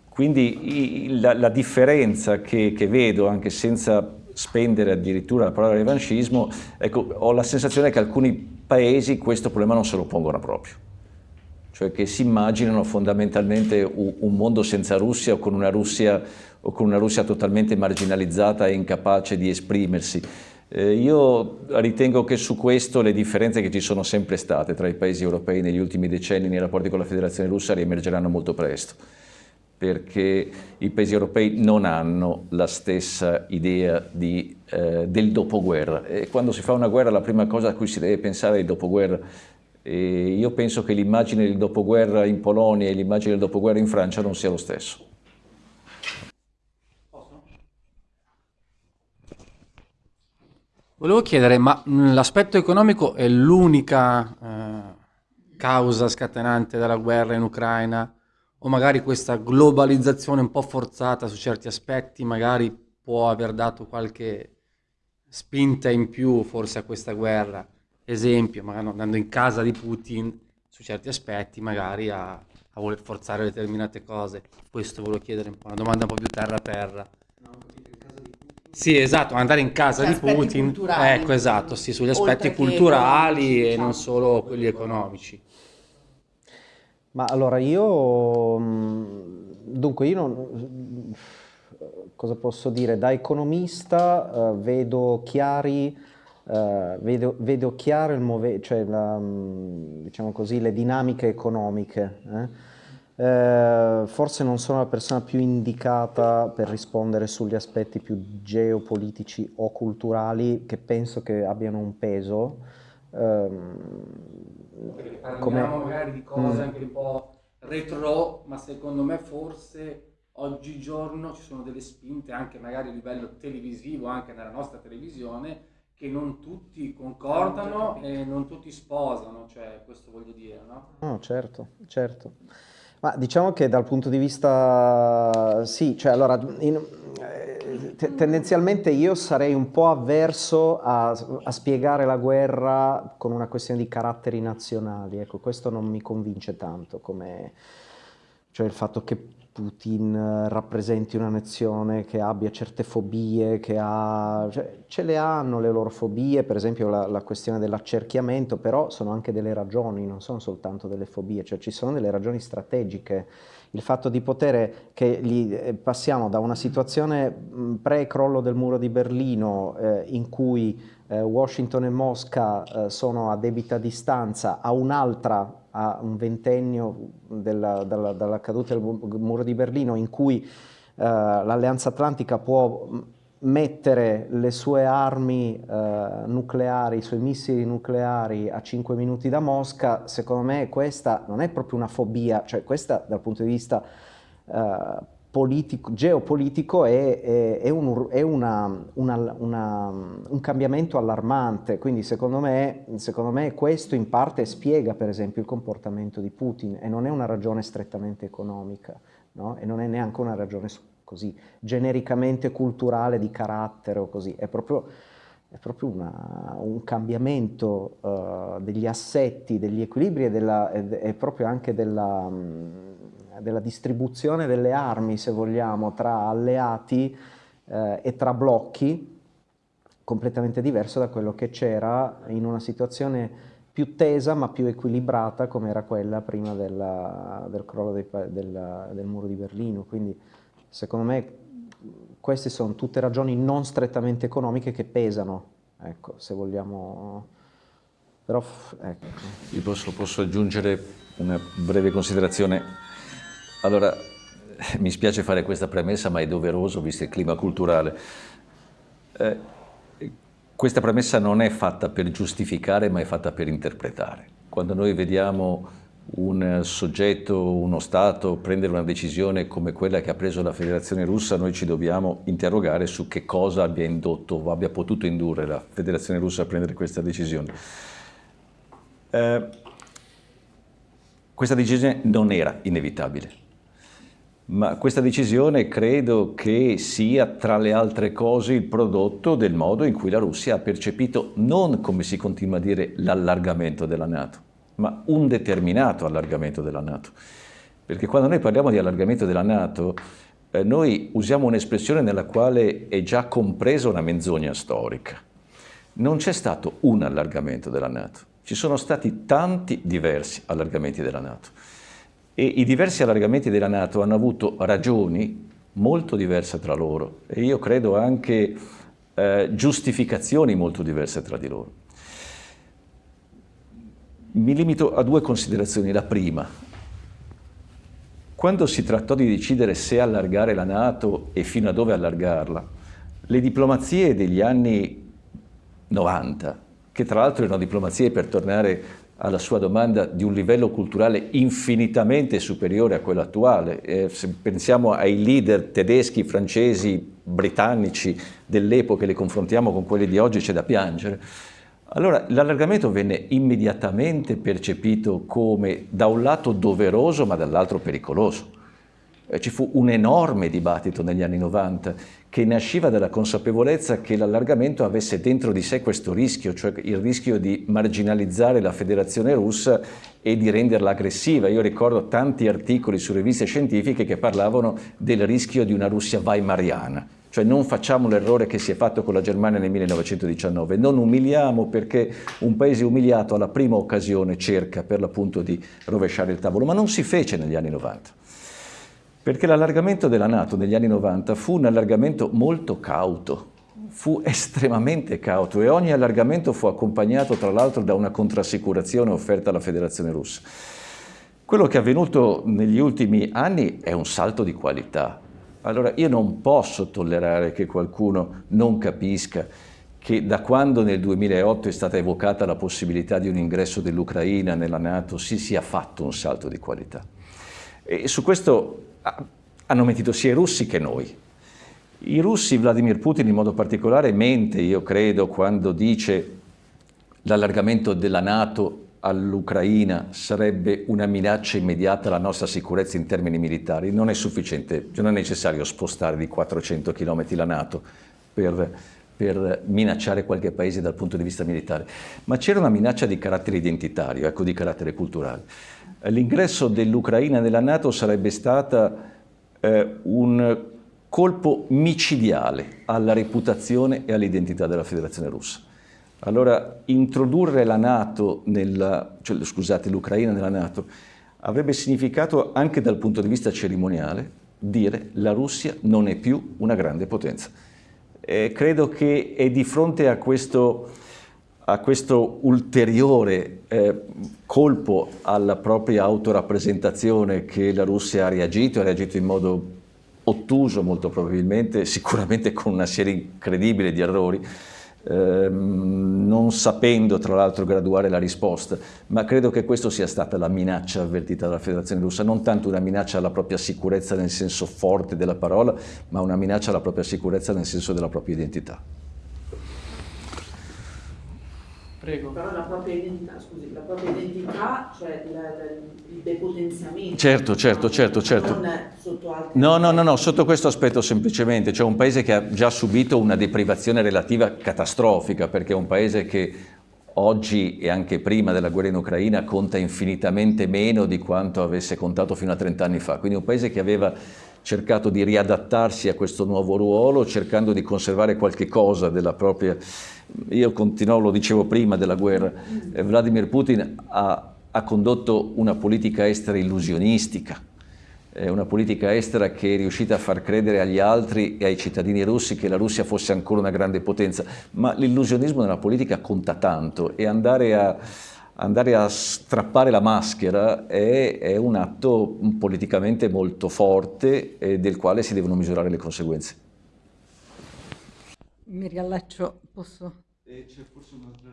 Speaker 2: quindi la, la differenza che, che, vedo, anche senza spendere addirittura la parola revanchismo, ecco, ho la sensazione che alcuni paesi questo problema non se lo pongono proprio. Cioè che si immaginano fondamentalmente un, un mondo senza Russia o con una Russia, o con una Russia totalmente marginalizzata e incapace di esprimersi. Eh, io ritengo che su questo le differenze che ci sono sempre state tra i paesi europei negli ultimi decenni nei rapporti con la Federazione Russa riemergeranno molto presto, perché i paesi europei non hanno la stessa idea di, eh, del dopoguerra e quando si fa una guerra la prima cosa a cui si deve pensare è il dopoguerra. E io penso che l'immagine del dopoguerra in Polonia e l'immagine del dopoguerra in Francia non sia lo stesso.
Speaker 8: Volevo chiedere, ma l'aspetto economico è l'unica eh, causa scatenante della guerra in Ucraina? O magari questa globalizzazione un po' forzata su certi aspetti magari può aver dato qualche spinta in più forse a questa guerra? Esempio, magari andando in casa di Putin su certi aspetti magari a, a voler forzare determinate cose. Questo volevo chiedere un po', una domanda un po' più terra terra. Sì, esatto, andare in casa
Speaker 6: Gli
Speaker 8: di Putin.
Speaker 6: culturali.
Speaker 8: Ecco, esatto, sì, sugli aspetti culturali e
Speaker 6: diciamo.
Speaker 8: non solo quelli economici.
Speaker 3: Ma allora io, mh, dunque io non, cosa posso dire? Da economista eh, vedo chiari, eh, vedo, vedo chiaro il move- cioè la, mh, diciamo così, le dinamiche economiche. eh. Eh, forse non sono la persona più indicata per rispondere sugli aspetti più geopolitici o culturali che penso che abbiano un peso. Ehm,
Speaker 8: Parliamo magari di cose
Speaker 3: Mm.
Speaker 8: anche un po' retro, ma secondo me forse oggigiorno ci sono delle spinte anche magari a livello televisivo, anche nella nostra televisione, che non tutti concordano e non tutti sposano, cioè questo voglio dire, no?
Speaker 3: No, certo, certo. Ma diciamo che dal punto di vista, sì, cioè allora, in- eh, te- tendenzialmente io sarei un po' avverso a, a spiegare la guerra con una questione di caratteri nazionali, ecco, questo non mi convince tanto, come, cioè il fatto che Putin eh, rappresenti una nazione che abbia certe fobie, che ha, cioè, ce le hanno le loro fobie, per esempio la, la questione dell'accerchiamento, però sono anche delle ragioni, non sono soltanto delle fobie, cioè ci sono delle ragioni strategiche. Il fatto di potere che gli, eh, passiamo da una situazione pre-crollo del muro di Berlino eh, in cui eh, Washington e Mosca eh, sono a debita distanza a un'altra a un ventennio della, dalla, dalla caduta del mu- muro di Berlino in cui eh, l'Alleanza Atlantica può mettere le sue armi eh, nucleari, i suoi missili nucleari a 5 minuti da Mosca, secondo me questa non è proprio una fobia, cioè questa dal punto di vista eh, politico, geopolitico è, è- è un, è una- una- una- un cambiamento allarmante, quindi secondo me, secondo me questo in parte spiega per esempio il comportamento di Putin e non è una ragione strettamente economica, no? e non è neanche una ragione così genericamente culturale di carattere o così, è proprio, proprio un cambiamento eh, degli assetti, degli equilibri e, della- e- e proprio anche della, mh, della distribuzione delle armi, se vogliamo, tra alleati eh, e tra blocchi completamente diverso da quello che c'era in una situazione più tesa ma più equilibrata come era quella prima della- del crollo dei della- del muro di Berlino. Quindi secondo me queste sono tutte ragioni non strettamente economiche che pesano, ecco, se vogliamo... Però, ecco.
Speaker 2: Io posso, posso aggiungere una breve considerazione. Allora, eh, mi spiace fare questa premessa, ma è doveroso visto il clima culturale. Eh, questa premessa non è fatta per giustificare, ma è fatta per interpretare. Quando noi vediamo un soggetto, uno Stato prendere una decisione come quella che ha preso la Federazione Russa, noi ci dobbiamo interrogare su che cosa abbia indotto o abbia potuto indurre la Federazione Russa a prendere questa decisione. Eh, questa decisione non era inevitabile, ma questa decisione credo che sia tra le altre cose il prodotto del modo in cui la Russia ha percepito non, come si continua a dire, l'allargamento della Nato, ma un determinato allargamento della Nato. Perché quando noi parliamo di allargamento della Nato, eh, noi usiamo un'espressione nella quale è già compresa una menzogna storica. Non c'è stato un allargamento della Nato, ci sono stati tanti diversi allargamenti della Nato e i diversi allargamenti della Nato hanno avuto ragioni molto diverse tra loro e io credo anche eh, giustificazioni molto diverse tra di loro. Mi limito a due considerazioni. La prima, quando si trattò di decidere se allargare la Nato e fino a dove allargarla, le diplomazie degli anni 90, che tra l'altro erano diplomazie per tornare alla sua domanda di un livello culturale infinitamente superiore a quello attuale. Eh, se pensiamo ai leader tedeschi, francesi, britannici dell'epoca e li confrontiamo con quelli di oggi c'è da piangere. Allora l'allargamento venne immediatamente percepito come da un lato doveroso ma dall'altro pericoloso. Eh, ci fu un enorme dibattito negli anni 90 che nasciva dalla consapevolezza che l'allargamento avesse dentro di sé questo rischio, cioè il rischio di marginalizzare la federazione russa e di renderla aggressiva. Io ricordo tanti articoli su riviste scientifiche che parlavano del rischio di una Russia weimariana, cioè non facciamo l'errore che si è fatto con la Germania nel 1919, non umiliamo perché un paese umiliato alla prima occasione cerca per l'appunto di rovesciare il tavolo, ma non si fece negli anni 90. Perché l'allargamento della Nato negli anni 90 fu un allargamento molto cauto, fu estremamente cauto e ogni allargamento fu accompagnato tra l'altro da una contrassicurazione offerta alla Federazione Russa. Quello che è avvenuto negli ultimi anni è un salto di qualità. Allora io non posso tollerare che qualcuno non capisca che da quando nel 2008 è stata evocata la possibilità di un ingresso dell'Ucraina nella Nato si sia fatto un salto di qualità. E su questo hanno mentito sia i russi che noi. I russi, Vladimir Putin in modo particolare, mente, io credo, quando dice l'allargamento della Nato all'Ucraina sarebbe una minaccia immediata alla nostra sicurezza in termini militari. Non è sufficiente, non è necessario spostare di 400 km la Nato per, per minacciare qualche paese dal punto di vista militare, ma c'era una minaccia di carattere identitario, ecco, di carattere culturale. L'ingresso dell'Ucraina nella Nato sarebbe stato eh, un colpo micidiale alla reputazione e all'identità della Federazione Russa. Allora, introdurre cioè, l'Ucraina nella Nato avrebbe significato anche dal punto di vista cerimoniale dire la Russia non è più una grande potenza. E credo che è di fronte a questo a questo ulteriore eh, colpo alla propria autorappresentazione che la Russia ha reagito, ha reagito in modo ottuso molto probabilmente, [LAUGHS] sicuramente con una serie incredibile di errori, ehm, non sapendo tra l'altro graduare la risposta, ma credo che questa sia stata la minaccia avvertita dalla Federazione Russa, non tanto una minaccia alla propria sicurezza nel senso forte della parola, ma una minaccia alla propria sicurezza nel senso della propria identità.
Speaker 4: Prego. Però la propria identità, scusi, la propria identità, cioè la, la, il depotenziamento.
Speaker 2: Certo, certo, certo, certo.
Speaker 4: Non sotto altri...
Speaker 2: No, no, no, no, sotto questo aspetto semplicemente, cioè un paese che ha già subito una deprivazione relativa catastrofica, perché è un paese che oggi e anche prima della guerra in Ucraina conta infinitamente meno di quanto avesse contato fino a 30 anni fa, quindi un paese che aveva cercato di riadattarsi a questo nuovo ruolo, cercando di conservare qualche cosa della propria io continuo, lo dicevo prima della guerra, eh, Vladimir Putin ha, ha, condotto una politica estera illusionistica, eh, una politica estera che è riuscita a far credere agli altri e ai cittadini russi che la Russia fosse ancora una grande potenza, ma l'illusionismo nella politica conta tanto e andare a, andare a strappare la maschera è, è un atto politicamente molto forte e del quale si devono misurare le conseguenze.
Speaker 9: Mi riallaccio, posso?
Speaker 2: E c'è forse un'altra...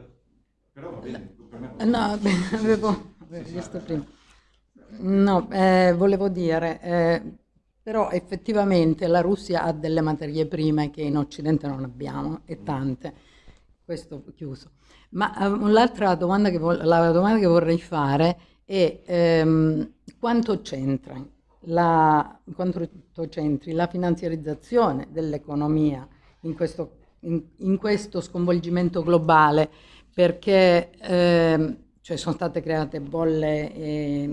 Speaker 2: Però va bene,
Speaker 9: per me... No, beh, avevo, visto prima. No, eh, volevo dire, eh, però effettivamente la Russia ha delle materie prime che in Occidente non abbiamo, e tante. Questo chiuso. Ma eh, l'altra domanda che, la domanda che vorrei fare è ehm, quanto c'entra la, quanto c'entri la finanziarizzazione dell'economia in questo in, in questo sconvolgimento globale perché eh, cioè sono state create bolle eh,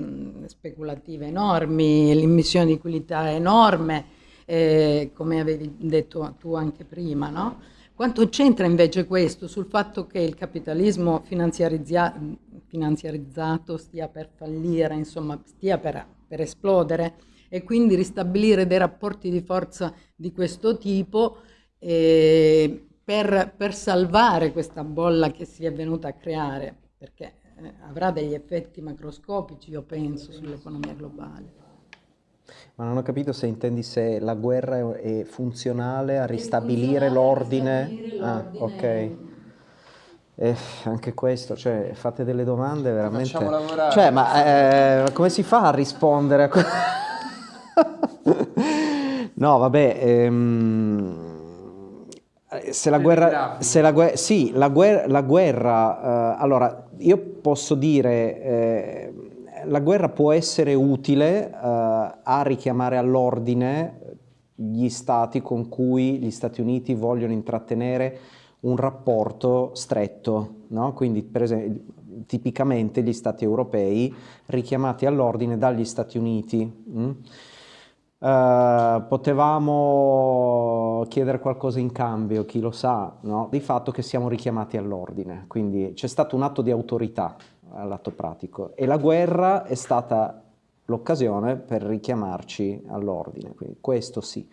Speaker 9: speculative enormi, l'immissione di liquidità enorme, eh, come avevi detto tu anche prima, no? Quanto c'entra invece questo sul fatto che il capitalismo finanziarizza finanziarizzato stia per fallire, insomma stia per, per esplodere e quindi ristabilire dei rapporti di forza di questo tipo eh, per, per, salvare questa bolla che si è venuta a creare, perché eh, avrà degli effetti macroscopici, io penso, sull'economia globale.
Speaker 3: Ma non ho capito se intendi se la guerra è funzionale a ristabilire l'ordine. Ah, ok. Eh, anche questo, cioè, fate delle domande veramente...
Speaker 8: Facciamo lavorare.
Speaker 3: Cioè, ma eh, come si fa a rispondere a... [LAUGHS] no, vabbè, ehm, se la guerra... Se la guerra sì, la guerra... La guerra eh, allora, io posso dire... Eh, la guerra può essere utile eh, a richiamare all'ordine gli stati con cui gli Stati Uniti vogliono intrattenere un rapporto stretto, no? quindi per esempio tipicamente gli stati europei richiamati all'ordine dagli Stati Uniti. Mm? Uh, potevamo chiedere qualcosa in cambio, chi lo sa, no? di fatto che siamo richiamati all'ordine, quindi c'è stato un atto di autorità all'atto pratico e la guerra è stata l'occasione per richiamarci all'ordine, quindi questo sì.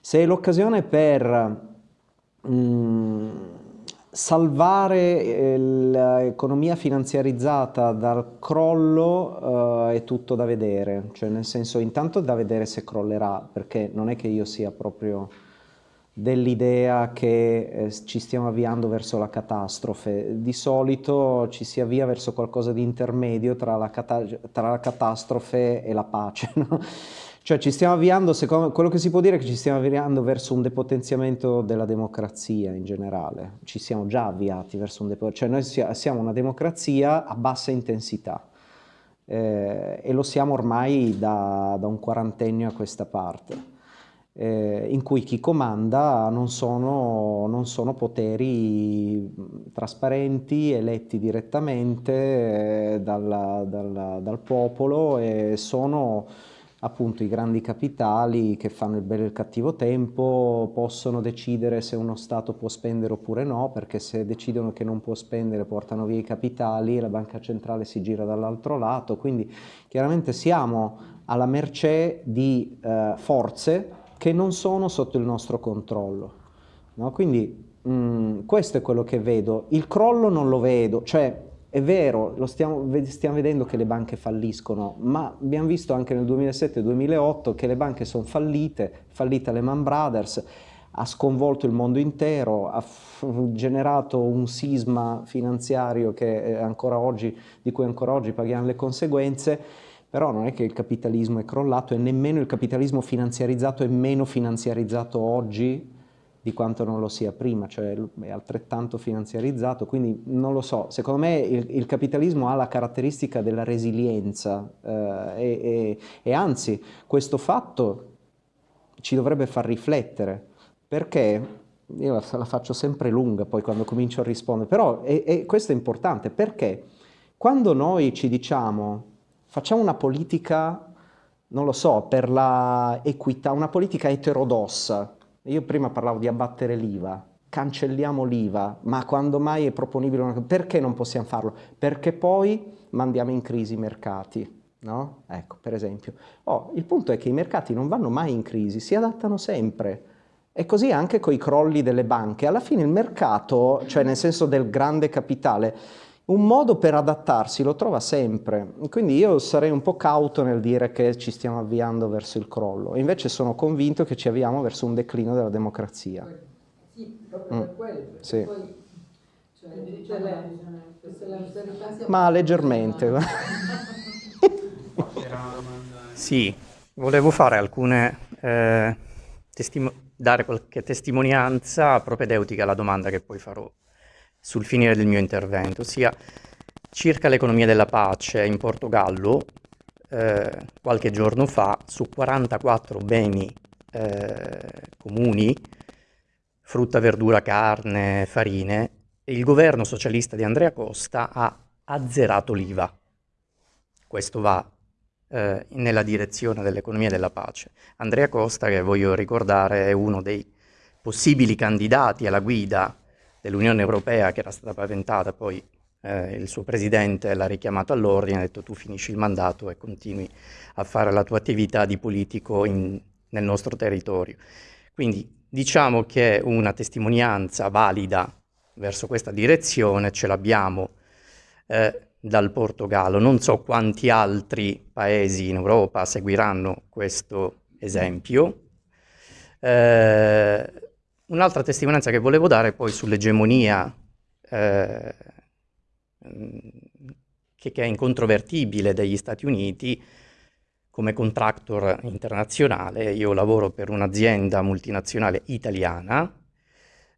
Speaker 3: Se l'occasione per Mm, salvare eh, l'economia finanziarizzata dal crollo uh, è tutto da vedere, cioè nel senso intanto da vedere se crollerà, perché non è che io sia proprio dell'idea che eh, ci stiamo avviando verso la catastrofe, di solito ci si avvia verso qualcosa di intermedio tra la, cata tra la catastrofe e la pace, [LAUGHS] no? Cioè ci stiamo avviando, secondo quello che si può dire è che ci stiamo avviando verso un depotenziamento della democrazia in generale, ci siamo già avviati verso un depotenziamento, cioè noi siamo una democrazia a bassa intensità eh, e lo siamo ormai da, da, un quarantennio a questa parte, eh, in cui chi comanda non sono, non sono poteri trasparenti, eletti direttamente eh, dal, dal, dal popolo e sono appunto i grandi capitali che fanno il bello e il cattivo tempo possono decidere se uno Stato può spendere oppure no, perché se decidono che non può spendere portano via i capitali, la banca centrale si gira dall'altro lato, quindi chiaramente siamo alla mercé di eh, forze che non sono sotto il nostro controllo. No? Quindi mh, mm, questo è quello che vedo. Il crollo non lo vedo, cioè è vero, stiamo, stiamo, vedendo che le banche falliscono, ma abbiamo visto anche nel 2007-2008 che le banche sono fallite, fallita Lehman Brothers, ha sconvolto il mondo intero, ha generato un sisma finanziario oggi, di cui ancora oggi paghiamo le conseguenze, però non è che il capitalismo è crollato e nemmeno il capitalismo finanziarizzato è meno finanziarizzato oggi di quanto non lo sia prima, cioè è altrettanto finanziarizzato, quindi non lo so, secondo me il, il capitalismo ha la caratteristica della resilienza eh, e, e, e, anzi questo fatto ci dovrebbe far riflettere, perché io la, la faccio sempre lunga poi quando comincio a rispondere, però e, e questo è importante, perché quando noi ci diciamo facciamo una politica, non lo so, per la equità, una politica eterodossa, io prima parlavo di abbattere l'IVA, cancelliamo l'IVA, ma quando mai è proponibile una cosa? Perché non possiamo farlo? Perché poi mandiamo in crisi i mercati, no? Ecco, per esempio. Oh, il punto è che i mercati non vanno mai in crisi, si adattano sempre. E così anche con i crolli delle banche. Alla fine il mercato, cioè nel senso del grande capitale, un modo per adattarsi lo trova sempre, quindi io sarei un po' cauto nel dire che ci stiamo avviando verso il crollo, invece sono convinto che ci avviamo verso un declino della democrazia.
Speaker 9: Sì, proprio per mm. quello,
Speaker 3: sì.
Speaker 9: poi cioè, le,
Speaker 3: Ma leggermente.
Speaker 10: sì, volevo fare alcune, eh, dare qualche testimonianza propedeutica alla domanda che poi farò sul finire del mio intervento, ossia circa l'economia della pace in Portogallo, eh, qualche giorno fa, su 44 beni eh, comuni, frutta, verdura, carne, farine, il governo socialista di Andrea Costa ha azzerato l'IVA. Questo va eh, nella direzione dell'economia della pace. Andrea Costa, che voglio ricordare, è uno dei possibili candidati alla guida dell'Unione Europea che era stata paventata, poi eh, il suo presidente l'ha richiamato all'ordine, ha detto tu finisci il mandato e continui a fare la tua attività di politico in, nel nostro territorio. Quindi diciamo che una testimonianza valida verso questa direzione ce l'abbiamo eh, dal Portogallo. Non so quanti altri paesi in Europa seguiranno questo esempio. Eh, Un'altra testimonianza che volevo dare poi sull'egemonia eh, che, che è incontrovertibile degli Stati Uniti come contractor internazionale. Io lavoro per un'azienda multinazionale italiana.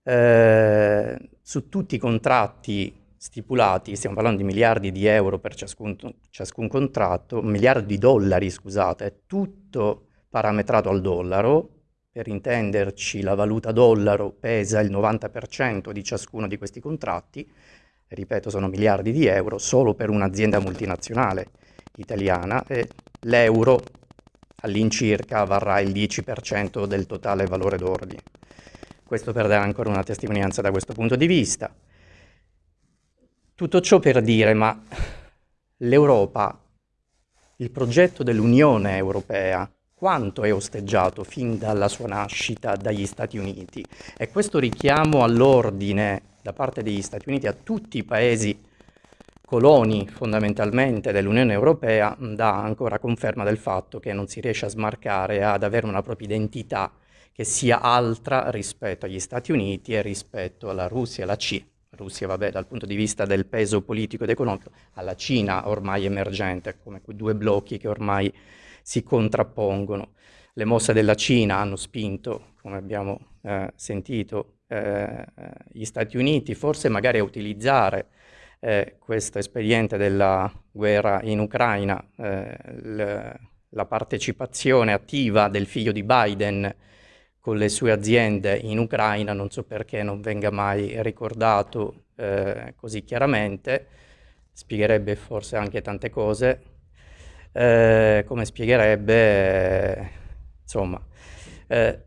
Speaker 10: Eh, su tutti i contratti stipulati, stiamo parlando di miliardi di euro per ciascun, ciascun contratto, miliardi di dollari, scusate, è tutto parametrato al dollaro. Per intenderci, la valuta dollaro pesa il 90% di ciascuno di questi contratti ripeto sono miliardi di euro, solo per un'azienda multinazionale italiana e l'euro all'incirca varrà il 10% del totale valore d'ordine. Questo per dare ancora una testimonianza da questo punto di vista. Tutto ciò per dire, ma l'Europa, il progetto dell'Unione Europea, quanto è osteggiato fin dalla sua nascita dagli Stati Uniti? E questo richiamo all'ordine da parte degli Stati Uniti a tutti i paesi coloni fondamentalmente dell'Unione Europea dà ancora conferma del fatto che non si riesce a smarcare ad avere una propria identità che sia altra rispetto agli Stati Uniti e rispetto alla Russia e alla Cina. Russia, vabbè, dal punto di vista del peso politico ed economico, alla Cina ormai emergente, come quei due blocchi che ormai si contrappongono. Le mosse della Cina hanno spinto, come abbiamo eh, sentito, eh, gli Stati Uniti, forse magari a utilizzare eh, questo espediente della guerra in Ucraina, eh, la partecipazione attiva del figlio di Biden con le sue aziende in Ucraina, non so perché non venga mai ricordato eh, così chiaramente, spiegherebbe forse anche tante cose, eh, come spiegherebbe, insomma, eh,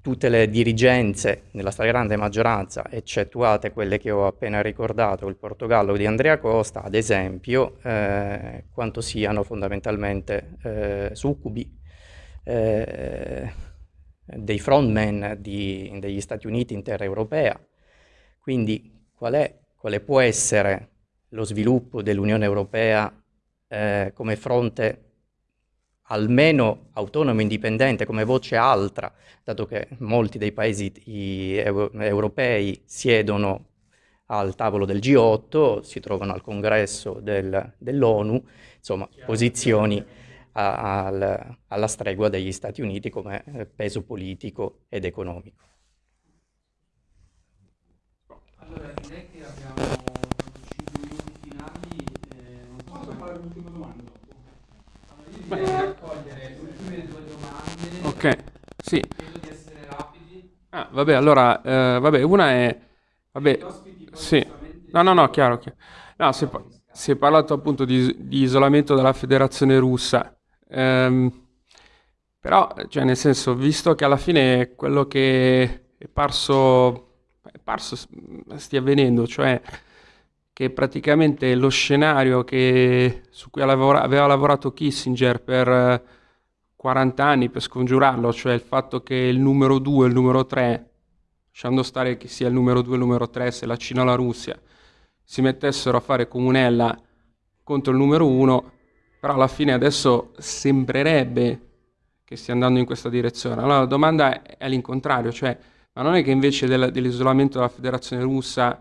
Speaker 10: tutte le dirigenze, nella stragrande maggioranza, eccettuate quelle che ho appena ricordato, il Portogallo di Andrea Costa, ad esempio, eh, quanto siano fondamentalmente eh, succubi eh, dei frontman di, degli Stati Uniti in terra europea. Quindi qual è, quale può essere lo sviluppo dell'Unione Europea eh, come fronte almeno autonomo e indipendente come voce altra, dato che molti dei paesi europei siedono al tavolo del G8, si trovano al congresso del, dell'ONU, insomma posizioni a, al, alla stregua degli Stati Uniti come eh, peso politico ed economico.
Speaker 11: Allora direi che abbiamo 5 minuti finali, eh, non posso fare l'ultima domanda dopo? Ok, sì. Ah, vabbè, allora, eh, vabbè, una è... Vabbè, sì. No, no, no, chiaro, chiaro. No, si, è, si è parlato appunto di, di, isolamento della federazione russa. Ehm, però, cioè, nel senso, visto che alla fine quello che è parso, è parso stia avvenendo, cioè che praticamente lo scenario che, su cui aveva lavorato Kissinger per 40 anni per scongiurarlo, cioè il fatto che il numero 2 e il numero 3, lasciando stare che sia il numero 2 e il numero 3, se la Cina o la Russia, si mettessero a fare comunella contro il numero 1, però alla fine adesso sembrerebbe che stia andando in questa direzione. Allora la domanda è all'incontrario, cioè ma non è che invece del, dell'isolamento della federazione russa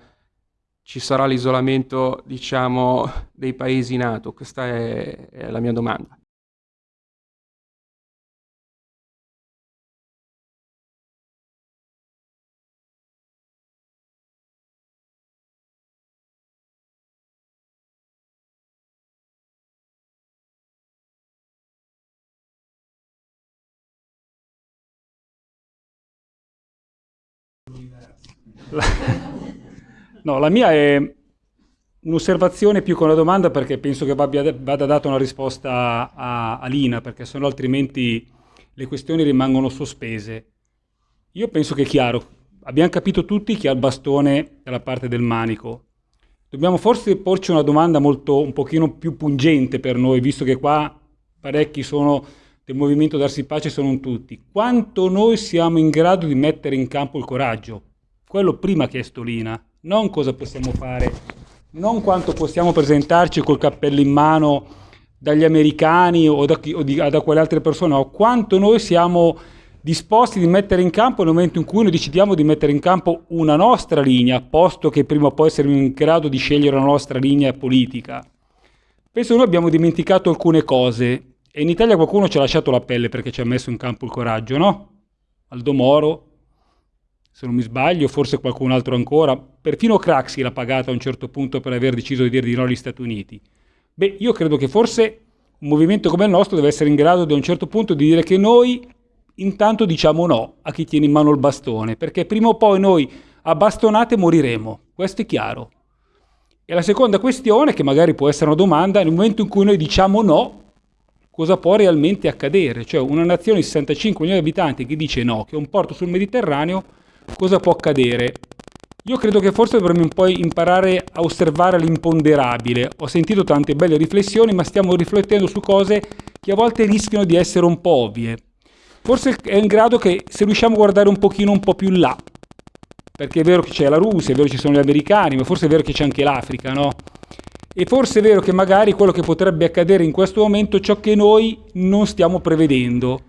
Speaker 11: ci sarà l'isolamento, diciamo, dei paesi NATO? Questa è, è la mia domanda. [LAUGHS]
Speaker 12: No, la mia è un'osservazione più che una domanda perché penso che vada, data una risposta a, a Lina, perché sennò altrimenti le questioni rimangono sospese. Io penso che è chiaro, abbiamo capito tutti chi ha il bastone dalla parte del manico. Dobbiamo forse porci una domanda molto, un pochino più pungente per noi, visto che qua parecchi sono del movimento Darsi Pace, sono tutti. Quanto noi siamo in grado di mettere in campo il coraggio? Quello prima chiesto Lina non cosa possiamo fare, non quanto possiamo presentarci col cappello in mano dagli americani o da, chi, o di, da quelle altre persone, o quanto noi siamo disposti di mettere in campo nel momento in cui noi decidiamo di mettere in campo una nostra linea, posto che prima o poi saremo in grado di scegliere la nostra linea politica. Penso che noi abbiamo dimenticato alcune cose e in Italia qualcuno ci ha lasciato la pelle perché ci ha messo in campo il coraggio, no? Aldo Moro, se non mi sbaglio, forse qualcun altro ancora, perfino Craxi l'ha pagata a un certo punto per aver deciso di dire di no agli Stati Uniti. Beh, io credo che forse un movimento come il nostro deve essere in grado di a un certo punto di dire che noi intanto diciamo no a chi tiene in mano il bastone, perché prima o poi noi a bastonate moriremo, questo è chiaro. E la seconda questione, che magari può essere una domanda, nel momento in cui noi diciamo no, cosa può realmente accadere? Cioè una nazione di 65 milioni di abitanti che dice no, che è un porto sul Mediterraneo, cosa può accadere? Io credo che forse dovremmo un po' imparare a osservare l'imponderabile. Ho sentito tante belle riflessioni, ma stiamo riflettendo su cose che a volte rischiano di essere un po' ovvie. Forse è in grado che se riusciamo a guardare un pochino un po' più là, perché è vero che c'è la Russia, è vero che ci sono gli americani, ma forse è vero che c'è anche l'Africa, no? E forse è vero che magari quello che potrebbe accadere in questo momento è ciò che noi non stiamo prevedendo.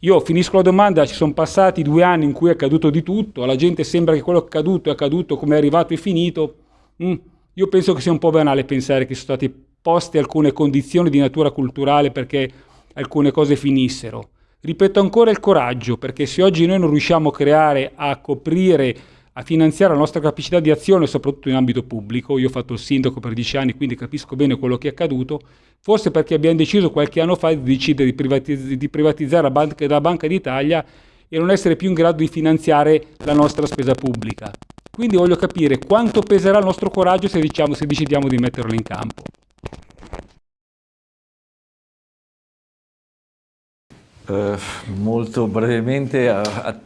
Speaker 12: Io finisco la domanda, ci sono passati due anni in cui è accaduto di tutto, alla gente sembra che quello che è accaduto è accaduto come è arrivato e finito. Mm. Io penso che sia un po' banale pensare che sono state poste alcune condizioni di natura culturale perché alcune cose finissero. Ripeto ancora il coraggio, perché se oggi noi non riusciamo a creare, a coprire, a finanziare la nostra capacità di azione, soprattutto in ambito pubblico, io ho fatto il sindaco per dieci anni, quindi capisco bene quello che è accaduto, forse perché abbiamo deciso qualche anno fa di decidere di, privatiz di privatizzare la Banca, la Banca d'Italia e non essere più in grado di finanziare la nostra spesa pubblica. Quindi voglio capire quanto peserà il nostro coraggio se, diciamo, se decidiamo di metterlo in campo.
Speaker 2: Uh, molto brevemente a, a,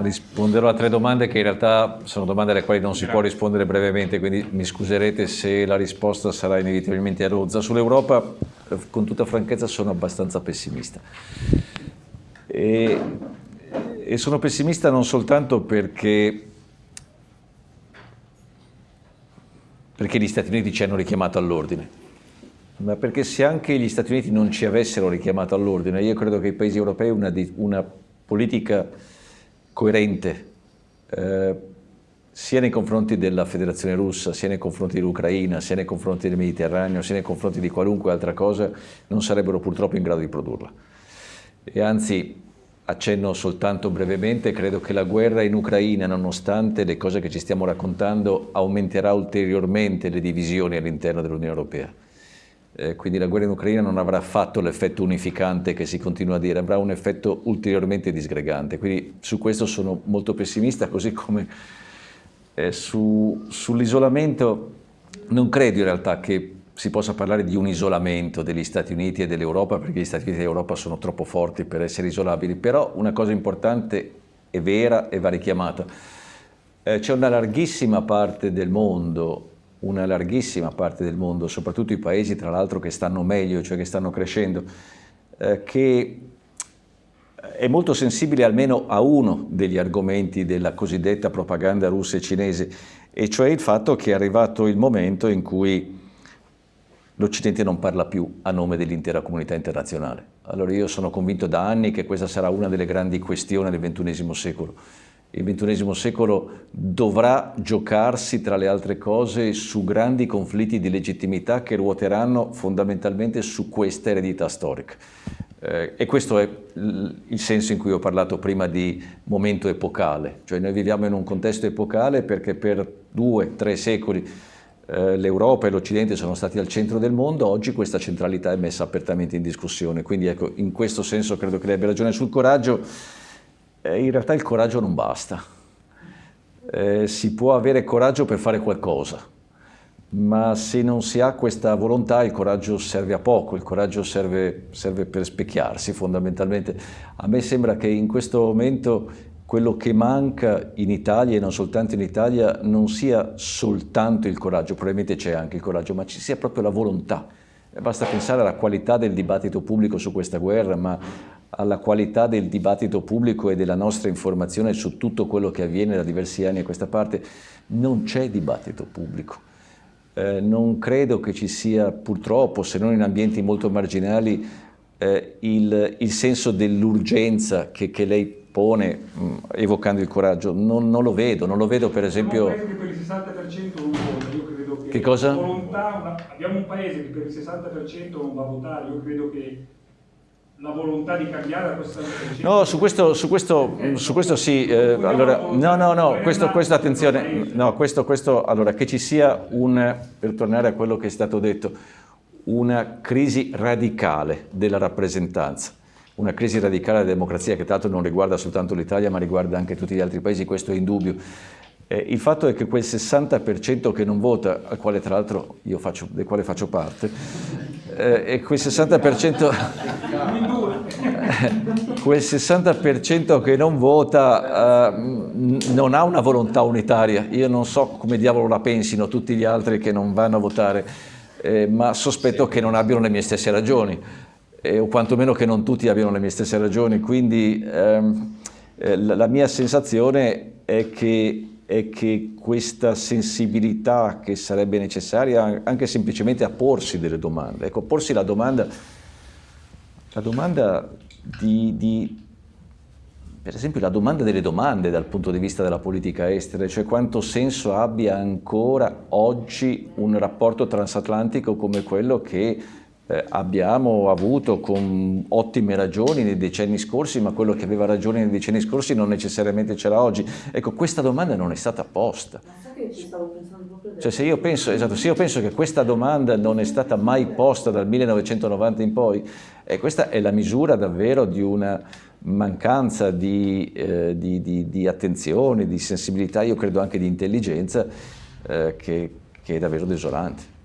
Speaker 2: risponderò a tre domande che in realtà sono domande alle quali non si può rispondere brevemente, quindi mi scuserete se la risposta sarà inevitabilmente a rozza. Sull'Europa, eh, con tutta franchezza, sono abbastanza pessimista. E, e sono pessimista non soltanto perché, perché gli Stati Uniti ci hanno richiamato all'ordine, ma perché se anche gli Stati Uniti non ci avessero richiamato all'ordine, io credo che i paesi europei una, una politica coerente eh, sia nei confronti della Federazione Russa, sia nei confronti dell'Ucraina, sia nei confronti del Mediterraneo, sia nei confronti di qualunque altra cosa, non sarebbero purtroppo in grado di produrla. E anzi, accenno soltanto brevemente, credo che la guerra in Ucraina, nonostante le cose che ci stiamo raccontando, aumenterà ulteriormente le divisioni all'interno dell'Unione Europea eh, quindi la guerra in Ucraina non avrà fatto l'effetto unificante che si continua a dire, avrà un effetto ulteriormente disgregante. Quindi su questo sono molto pessimista, così come eh, su, sull'isolamento non credo in realtà che si possa parlare di un isolamento degli Stati Uniti e dell'Europa, perché gli Stati Uniti e l'Europa sono troppo forti per essere isolabili, però una cosa importante e vera e va richiamata. Eh, C'è una larghissima parte del mondo una larghissima parte del mondo, soprattutto i paesi tra l'altro che stanno meglio, cioè che stanno crescendo, eh, che è molto sensibile almeno a uno degli argomenti della cosiddetta propaganda russa e cinese, e cioè il fatto che è arrivato il momento in cui l'Occidente non parla più a nome dell'intera comunità internazionale. Allora io sono convinto da anni che questa sarà una delle grandi questioni del XXI secolo, il XXI secolo dovrà giocarsi, tra le altre cose, su grandi conflitti di legittimità che ruoteranno fondamentalmente su questa eredità storica. Eh, e questo è il senso in cui ho parlato prima di momento epocale, cioè noi viviamo in un contesto epocale perché per due, tre secoli eh, l'Europa e l'Occidente sono stati al centro del mondo, oggi questa centralità è messa apertamente in discussione, quindi ecco, in questo senso credo che lei abbia ragione sul coraggio, eh, in realtà il coraggio non basta. Eh, si può avere coraggio per fare qualcosa, ma se non si ha questa volontà il coraggio serve a poco, il coraggio serve, serve per specchiarsi fondamentalmente. A me sembra che in questo momento quello che manca in Italia e non soltanto in Italia non sia soltanto il coraggio, probabilmente c'è anche il coraggio, ma ci sia proprio la volontà. Basta pensare alla qualità del dibattito pubblico su questa guerra, ma alla qualità del dibattito pubblico e della nostra informazione su tutto quello che avviene da diversi anni a questa parte, non c'è dibattito pubblico. Eh, non credo che ci sia, purtroppo, se non in ambienti molto marginali, eh, il, il, senso dell'urgenza che, che, lei pone mh, mm, evocando il coraggio, non, non, lo vedo, non lo vedo per esempio...
Speaker 12: Abbiamo un paese che per il 60% non vota, io credo che...
Speaker 2: Che cosa?
Speaker 12: Volontà, abbiamo un paese che per il 60% non va a votare, io credo che la volontà di cambiare questo
Speaker 2: No, su questo, su questo, su questo sì, eh, allora, no, no, no, questo, questo attenzione, no, questo, questo, allora, che ci sia un, per tornare a quello che è stato detto, una crisi radicale della rappresentanza, una crisi radicale della democrazia che tra l'altro non riguarda soltanto l'Italia ma riguarda anche tutti gli altri paesi, questo è indubbio. Eh, il fatto è che quel 60% che non vota, al quale tra l'altro io faccio, del quale faccio parte, eh, e quel 60%, [LAUGHS] quel 60% che non vota eh, non ha una volontà unitaria. Io non so come diavolo la pensino tutti gli altri che non vanno a votare, eh, ma sospetto che non abbiano le mie stesse ragioni, o quantomeno che non tutti abbiano le mie stesse ragioni. Quindi ehm, eh, la mia sensazione è che è che questa sensibilità che sarebbe necessaria anche semplicemente a porsi delle domande, ecco, porsi la domanda, la domanda di, di, per esempio la domanda delle domande dal punto di vista della politica estera, cioè quanto senso abbia ancora oggi un rapporto transatlantico come quello che eh, abbiamo avuto con ottime ragioni nei decenni scorsi, ma quello che aveva ragione nei decenni scorsi non necessariamente c'era oggi. Ecco, questa domanda non è stata posta. Cioè, se io, penso, esatto, se io penso che questa domanda non è stata mai posta dal 1990 in poi, eh, questa è la misura davvero di una mancanza di, eh, di, di, di attenzione, di sensibilità, io credo anche di intelligenza, eh, che, che è davvero desolante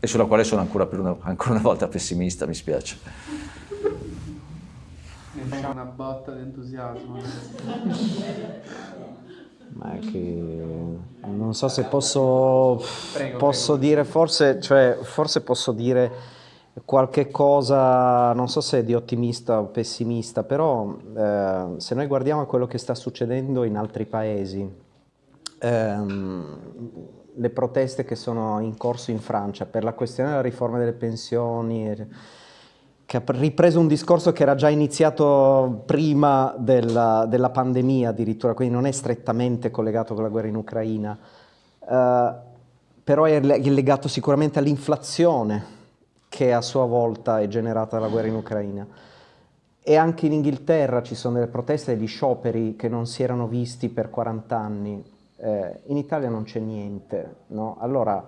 Speaker 2: e sulla quale sono ancora, una, ancora una volta pessimista, mi spiace.
Speaker 1: Mi fa una botta di entusiasmo.
Speaker 3: Ma è che non so se posso, prego, posso prego. dire, forse, cioè, forse posso dire qualche cosa, non so se di ottimista o pessimista, però eh, se noi guardiamo quello che sta succedendo in altri paesi, ehm, le proteste che sono in corso in Francia per la questione della riforma delle pensioni, che ha ripreso un discorso che era già iniziato prima della, della pandemia addirittura, quindi non è strettamente collegato con la guerra in Ucraina, uh, però è legato sicuramente all'inflazione che a sua volta è generata dalla guerra in Ucraina. E anche in Inghilterra ci sono delle proteste e degli scioperi che non si erano visti per 40 anni, eh, in Italia non c'è niente, no? Allora,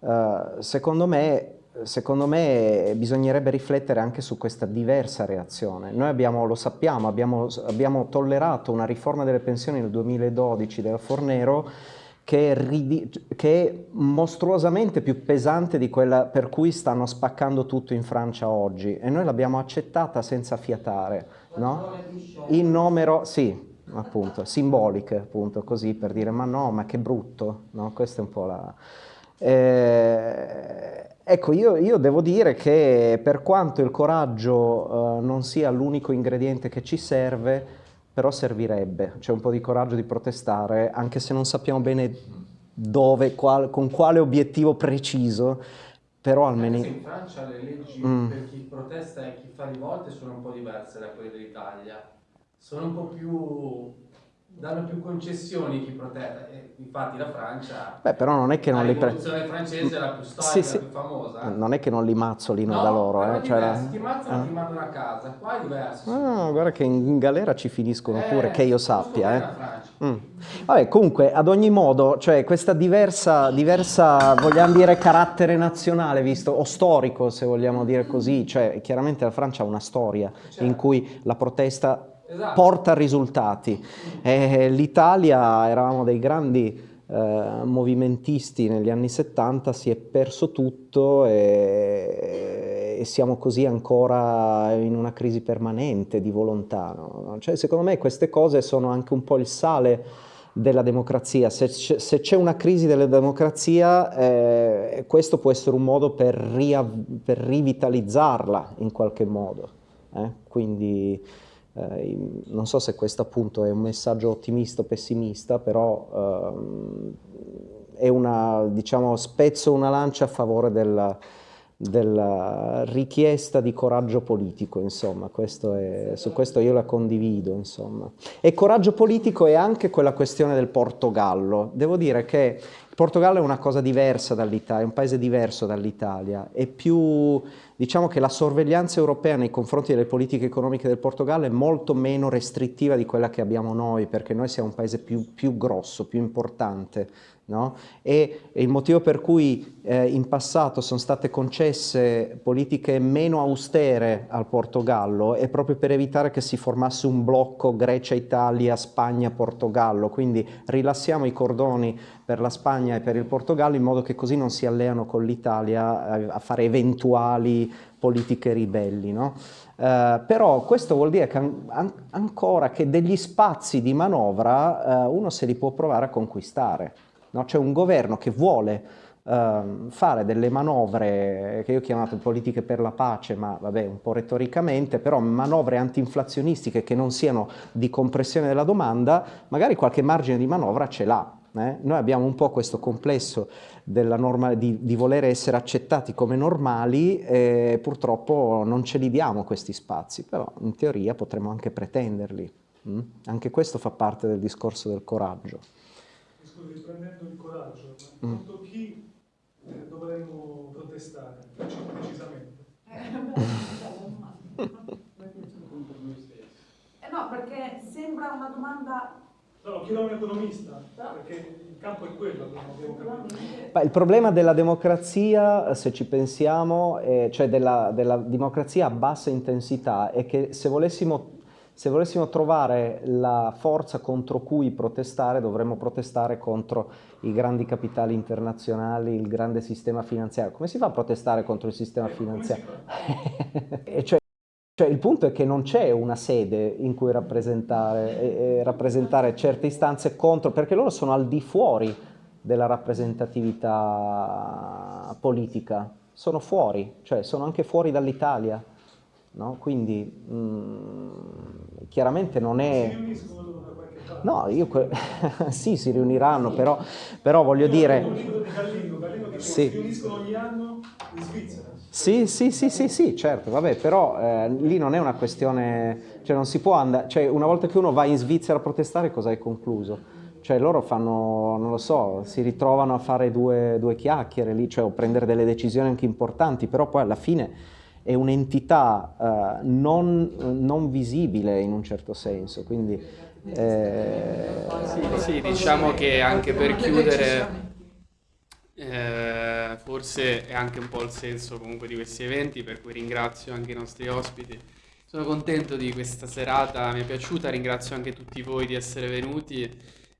Speaker 3: eh, secondo, me, secondo me bisognerebbe riflettere anche su questa diversa reazione. Noi abbiamo, lo sappiamo, abbiamo, abbiamo tollerato una riforma delle pensioni nel 2012 della Fornero che è, che è, mostruosamente più pesante di quella per cui stanno spaccando tutto in Francia oggi e noi l'abbiamo accettata senza fiatare, no? In numero, sì, appunto, simboliche, appunto, così per dire ma no, ma che brutto, no? Questa è un po' la... Eh, ecco, io, io, devo dire che per quanto il coraggio eh, non sia l'unico ingrediente che ci serve, però servirebbe, c'è un po' di coraggio di protestare, anche se non sappiamo bene dove, qual, con quale obiettivo preciso, però almeno...
Speaker 8: in Francia le leggi mm. per chi protesta e chi fa rivolte sono un po' diverse da quelle dell'Italia sono un po' più danno più concessioni chi protetta. infatti la Francia.
Speaker 3: Beh, però non è che non li
Speaker 8: pre... La rivoluzione francese è la più storica, sì, sì. la più famosa.
Speaker 3: Non è che non li mazzolino no, da loro. Eh.
Speaker 8: Cioè, la... ti mazzano, eh. ti mandano a casa. Qua è diverso.
Speaker 3: No, guarda che in galera ci finiscono eh, pure, che io sappia. Eh. Mm. Vabbè, comunque, ad ogni modo, cioè, questa diversa, diversa, vogliamo dire, carattere nazionale, visto, o storico, se vogliamo dire così, cioè, chiaramente la Francia ha una storia certo. in cui la protesta esatto. porta risultati. Eh, L'Italia, eravamo dei grandi eh, movimentisti negli anni 70, si è perso tutto e, e, siamo così ancora in una crisi permanente di volontà. No? Cioè, secondo me queste cose sono anche un po' il sale della democrazia. Se, c'è una crisi della democrazia, eh, questo può essere un modo per, per rivitalizzarla in qualche modo. Eh? Quindi eh, non so se questo appunto è un messaggio ottimista o pessimista, però ehm, è una, diciamo, spezzo una lancia a favore del, della richiesta di coraggio politico, insomma, questo è, su questo io la condivido, insomma. E coraggio politico è anche quella questione del Portogallo. Devo dire che il Portogallo è una cosa diversa dall'Italia, è un paese diverso dall'Italia, è più, diciamo che la sorveglianza europea nei confronti delle politiche economiche del Portogallo è molto meno restrittiva di quella che abbiamo noi, perché noi siamo un paese più, più grosso, più importante No? E il motivo per cui eh, in passato sono state concesse politiche meno austere al Portogallo è proprio per evitare che si formasse un blocco Grecia-Italia, Spagna-Portogallo, quindi rilassiamo i cordoni per la Spagna e per il Portogallo in modo che così non si alleano con l'Italia a, a, fare eventuali politiche ribelli. No? Uh, però questo vuol dire che an ancora che degli spazi di manovra uh, uno se li può provare a conquistare. No? C'è un governo che vuole uh, fare delle manovre che io ho chiamato politiche per la pace, ma vabbè un po' retoricamente, però manovre antinflazionistiche che non siano di compressione della domanda, magari qualche margine di manovra ce l'ha. Eh? Noi abbiamo un po' questo complesso di, di, voler essere accettati come normali e purtroppo non ce li diamo questi spazi, però in teoria potremmo anche pretenderli. Mm? Anche questo fa parte del discorso del coraggio
Speaker 13: riprendendo il coraggio, ma mm. contro chi eh, dovremmo protestare precisamente? [LAUGHS]
Speaker 4: Eh, no, perché sembra una domanda...
Speaker 13: No, lo chiedo a un economista, perché il campo è quello, capito.
Speaker 3: il problema della democrazia, se ci pensiamo, eh, cioè della, della democrazia a bassa intensità, è che se volessimo se volessimo trovare la forza contro cui protestare, dovremmo protestare contro i grandi capitali internazionali, il grande sistema finanziario. Come si fa a protestare contro il sistema finanziario? [LAUGHS] cioè, cioè, il punto è che non c'è una sede in cui rappresentare, e, e rappresentare certe istanze contro, perché loro sono al di fuori della rappresentatività politica, sono fuori, cioè sono anche fuori dall'Italia. No? Quindi mh, mm, chiaramente non è... No, io... [LAUGHS] sì, si riuniranno, però, però voglio dire... Sì. Si riuniscono ogni anno in Svizzera. Sì, sì, sì, sì, sì, certo, vabbè, però eh, lì non è una questione, cioè non si può andare, cioè una volta che uno va in Svizzera a protestare cosa è concluso? Cioè loro fanno, non lo so, si ritrovano a fare due, due chiacchiere lì, cioè o prendere delle decisioni anche importanti, però poi alla fine è un'entità uh, non, non, visibile in un certo senso, quindi...
Speaker 1: Eh... Sì, sì, diciamo che anche per chiudere, eh, forse è anche un po' il senso comunque di questi eventi, per cui ringrazio anche i nostri ospiti. Sono contento di questa serata, mi è piaciuta, ringrazio anche tutti voi di essere venuti,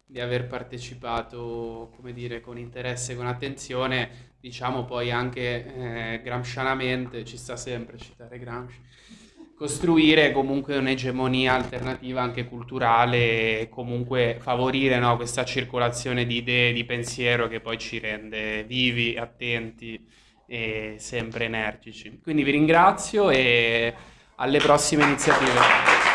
Speaker 1: di aver partecipato, come dire, con interesse e con attenzione diciamo poi anche eh, gramscianamente, ci sta sempre citare Gramsci, costruire comunque un'egemonia alternativa anche culturale e comunque favorire no, questa circolazione di idee, di pensiero che poi ci rende vivi, attenti e sempre energici. Quindi vi ringrazio e alle prossime iniziative.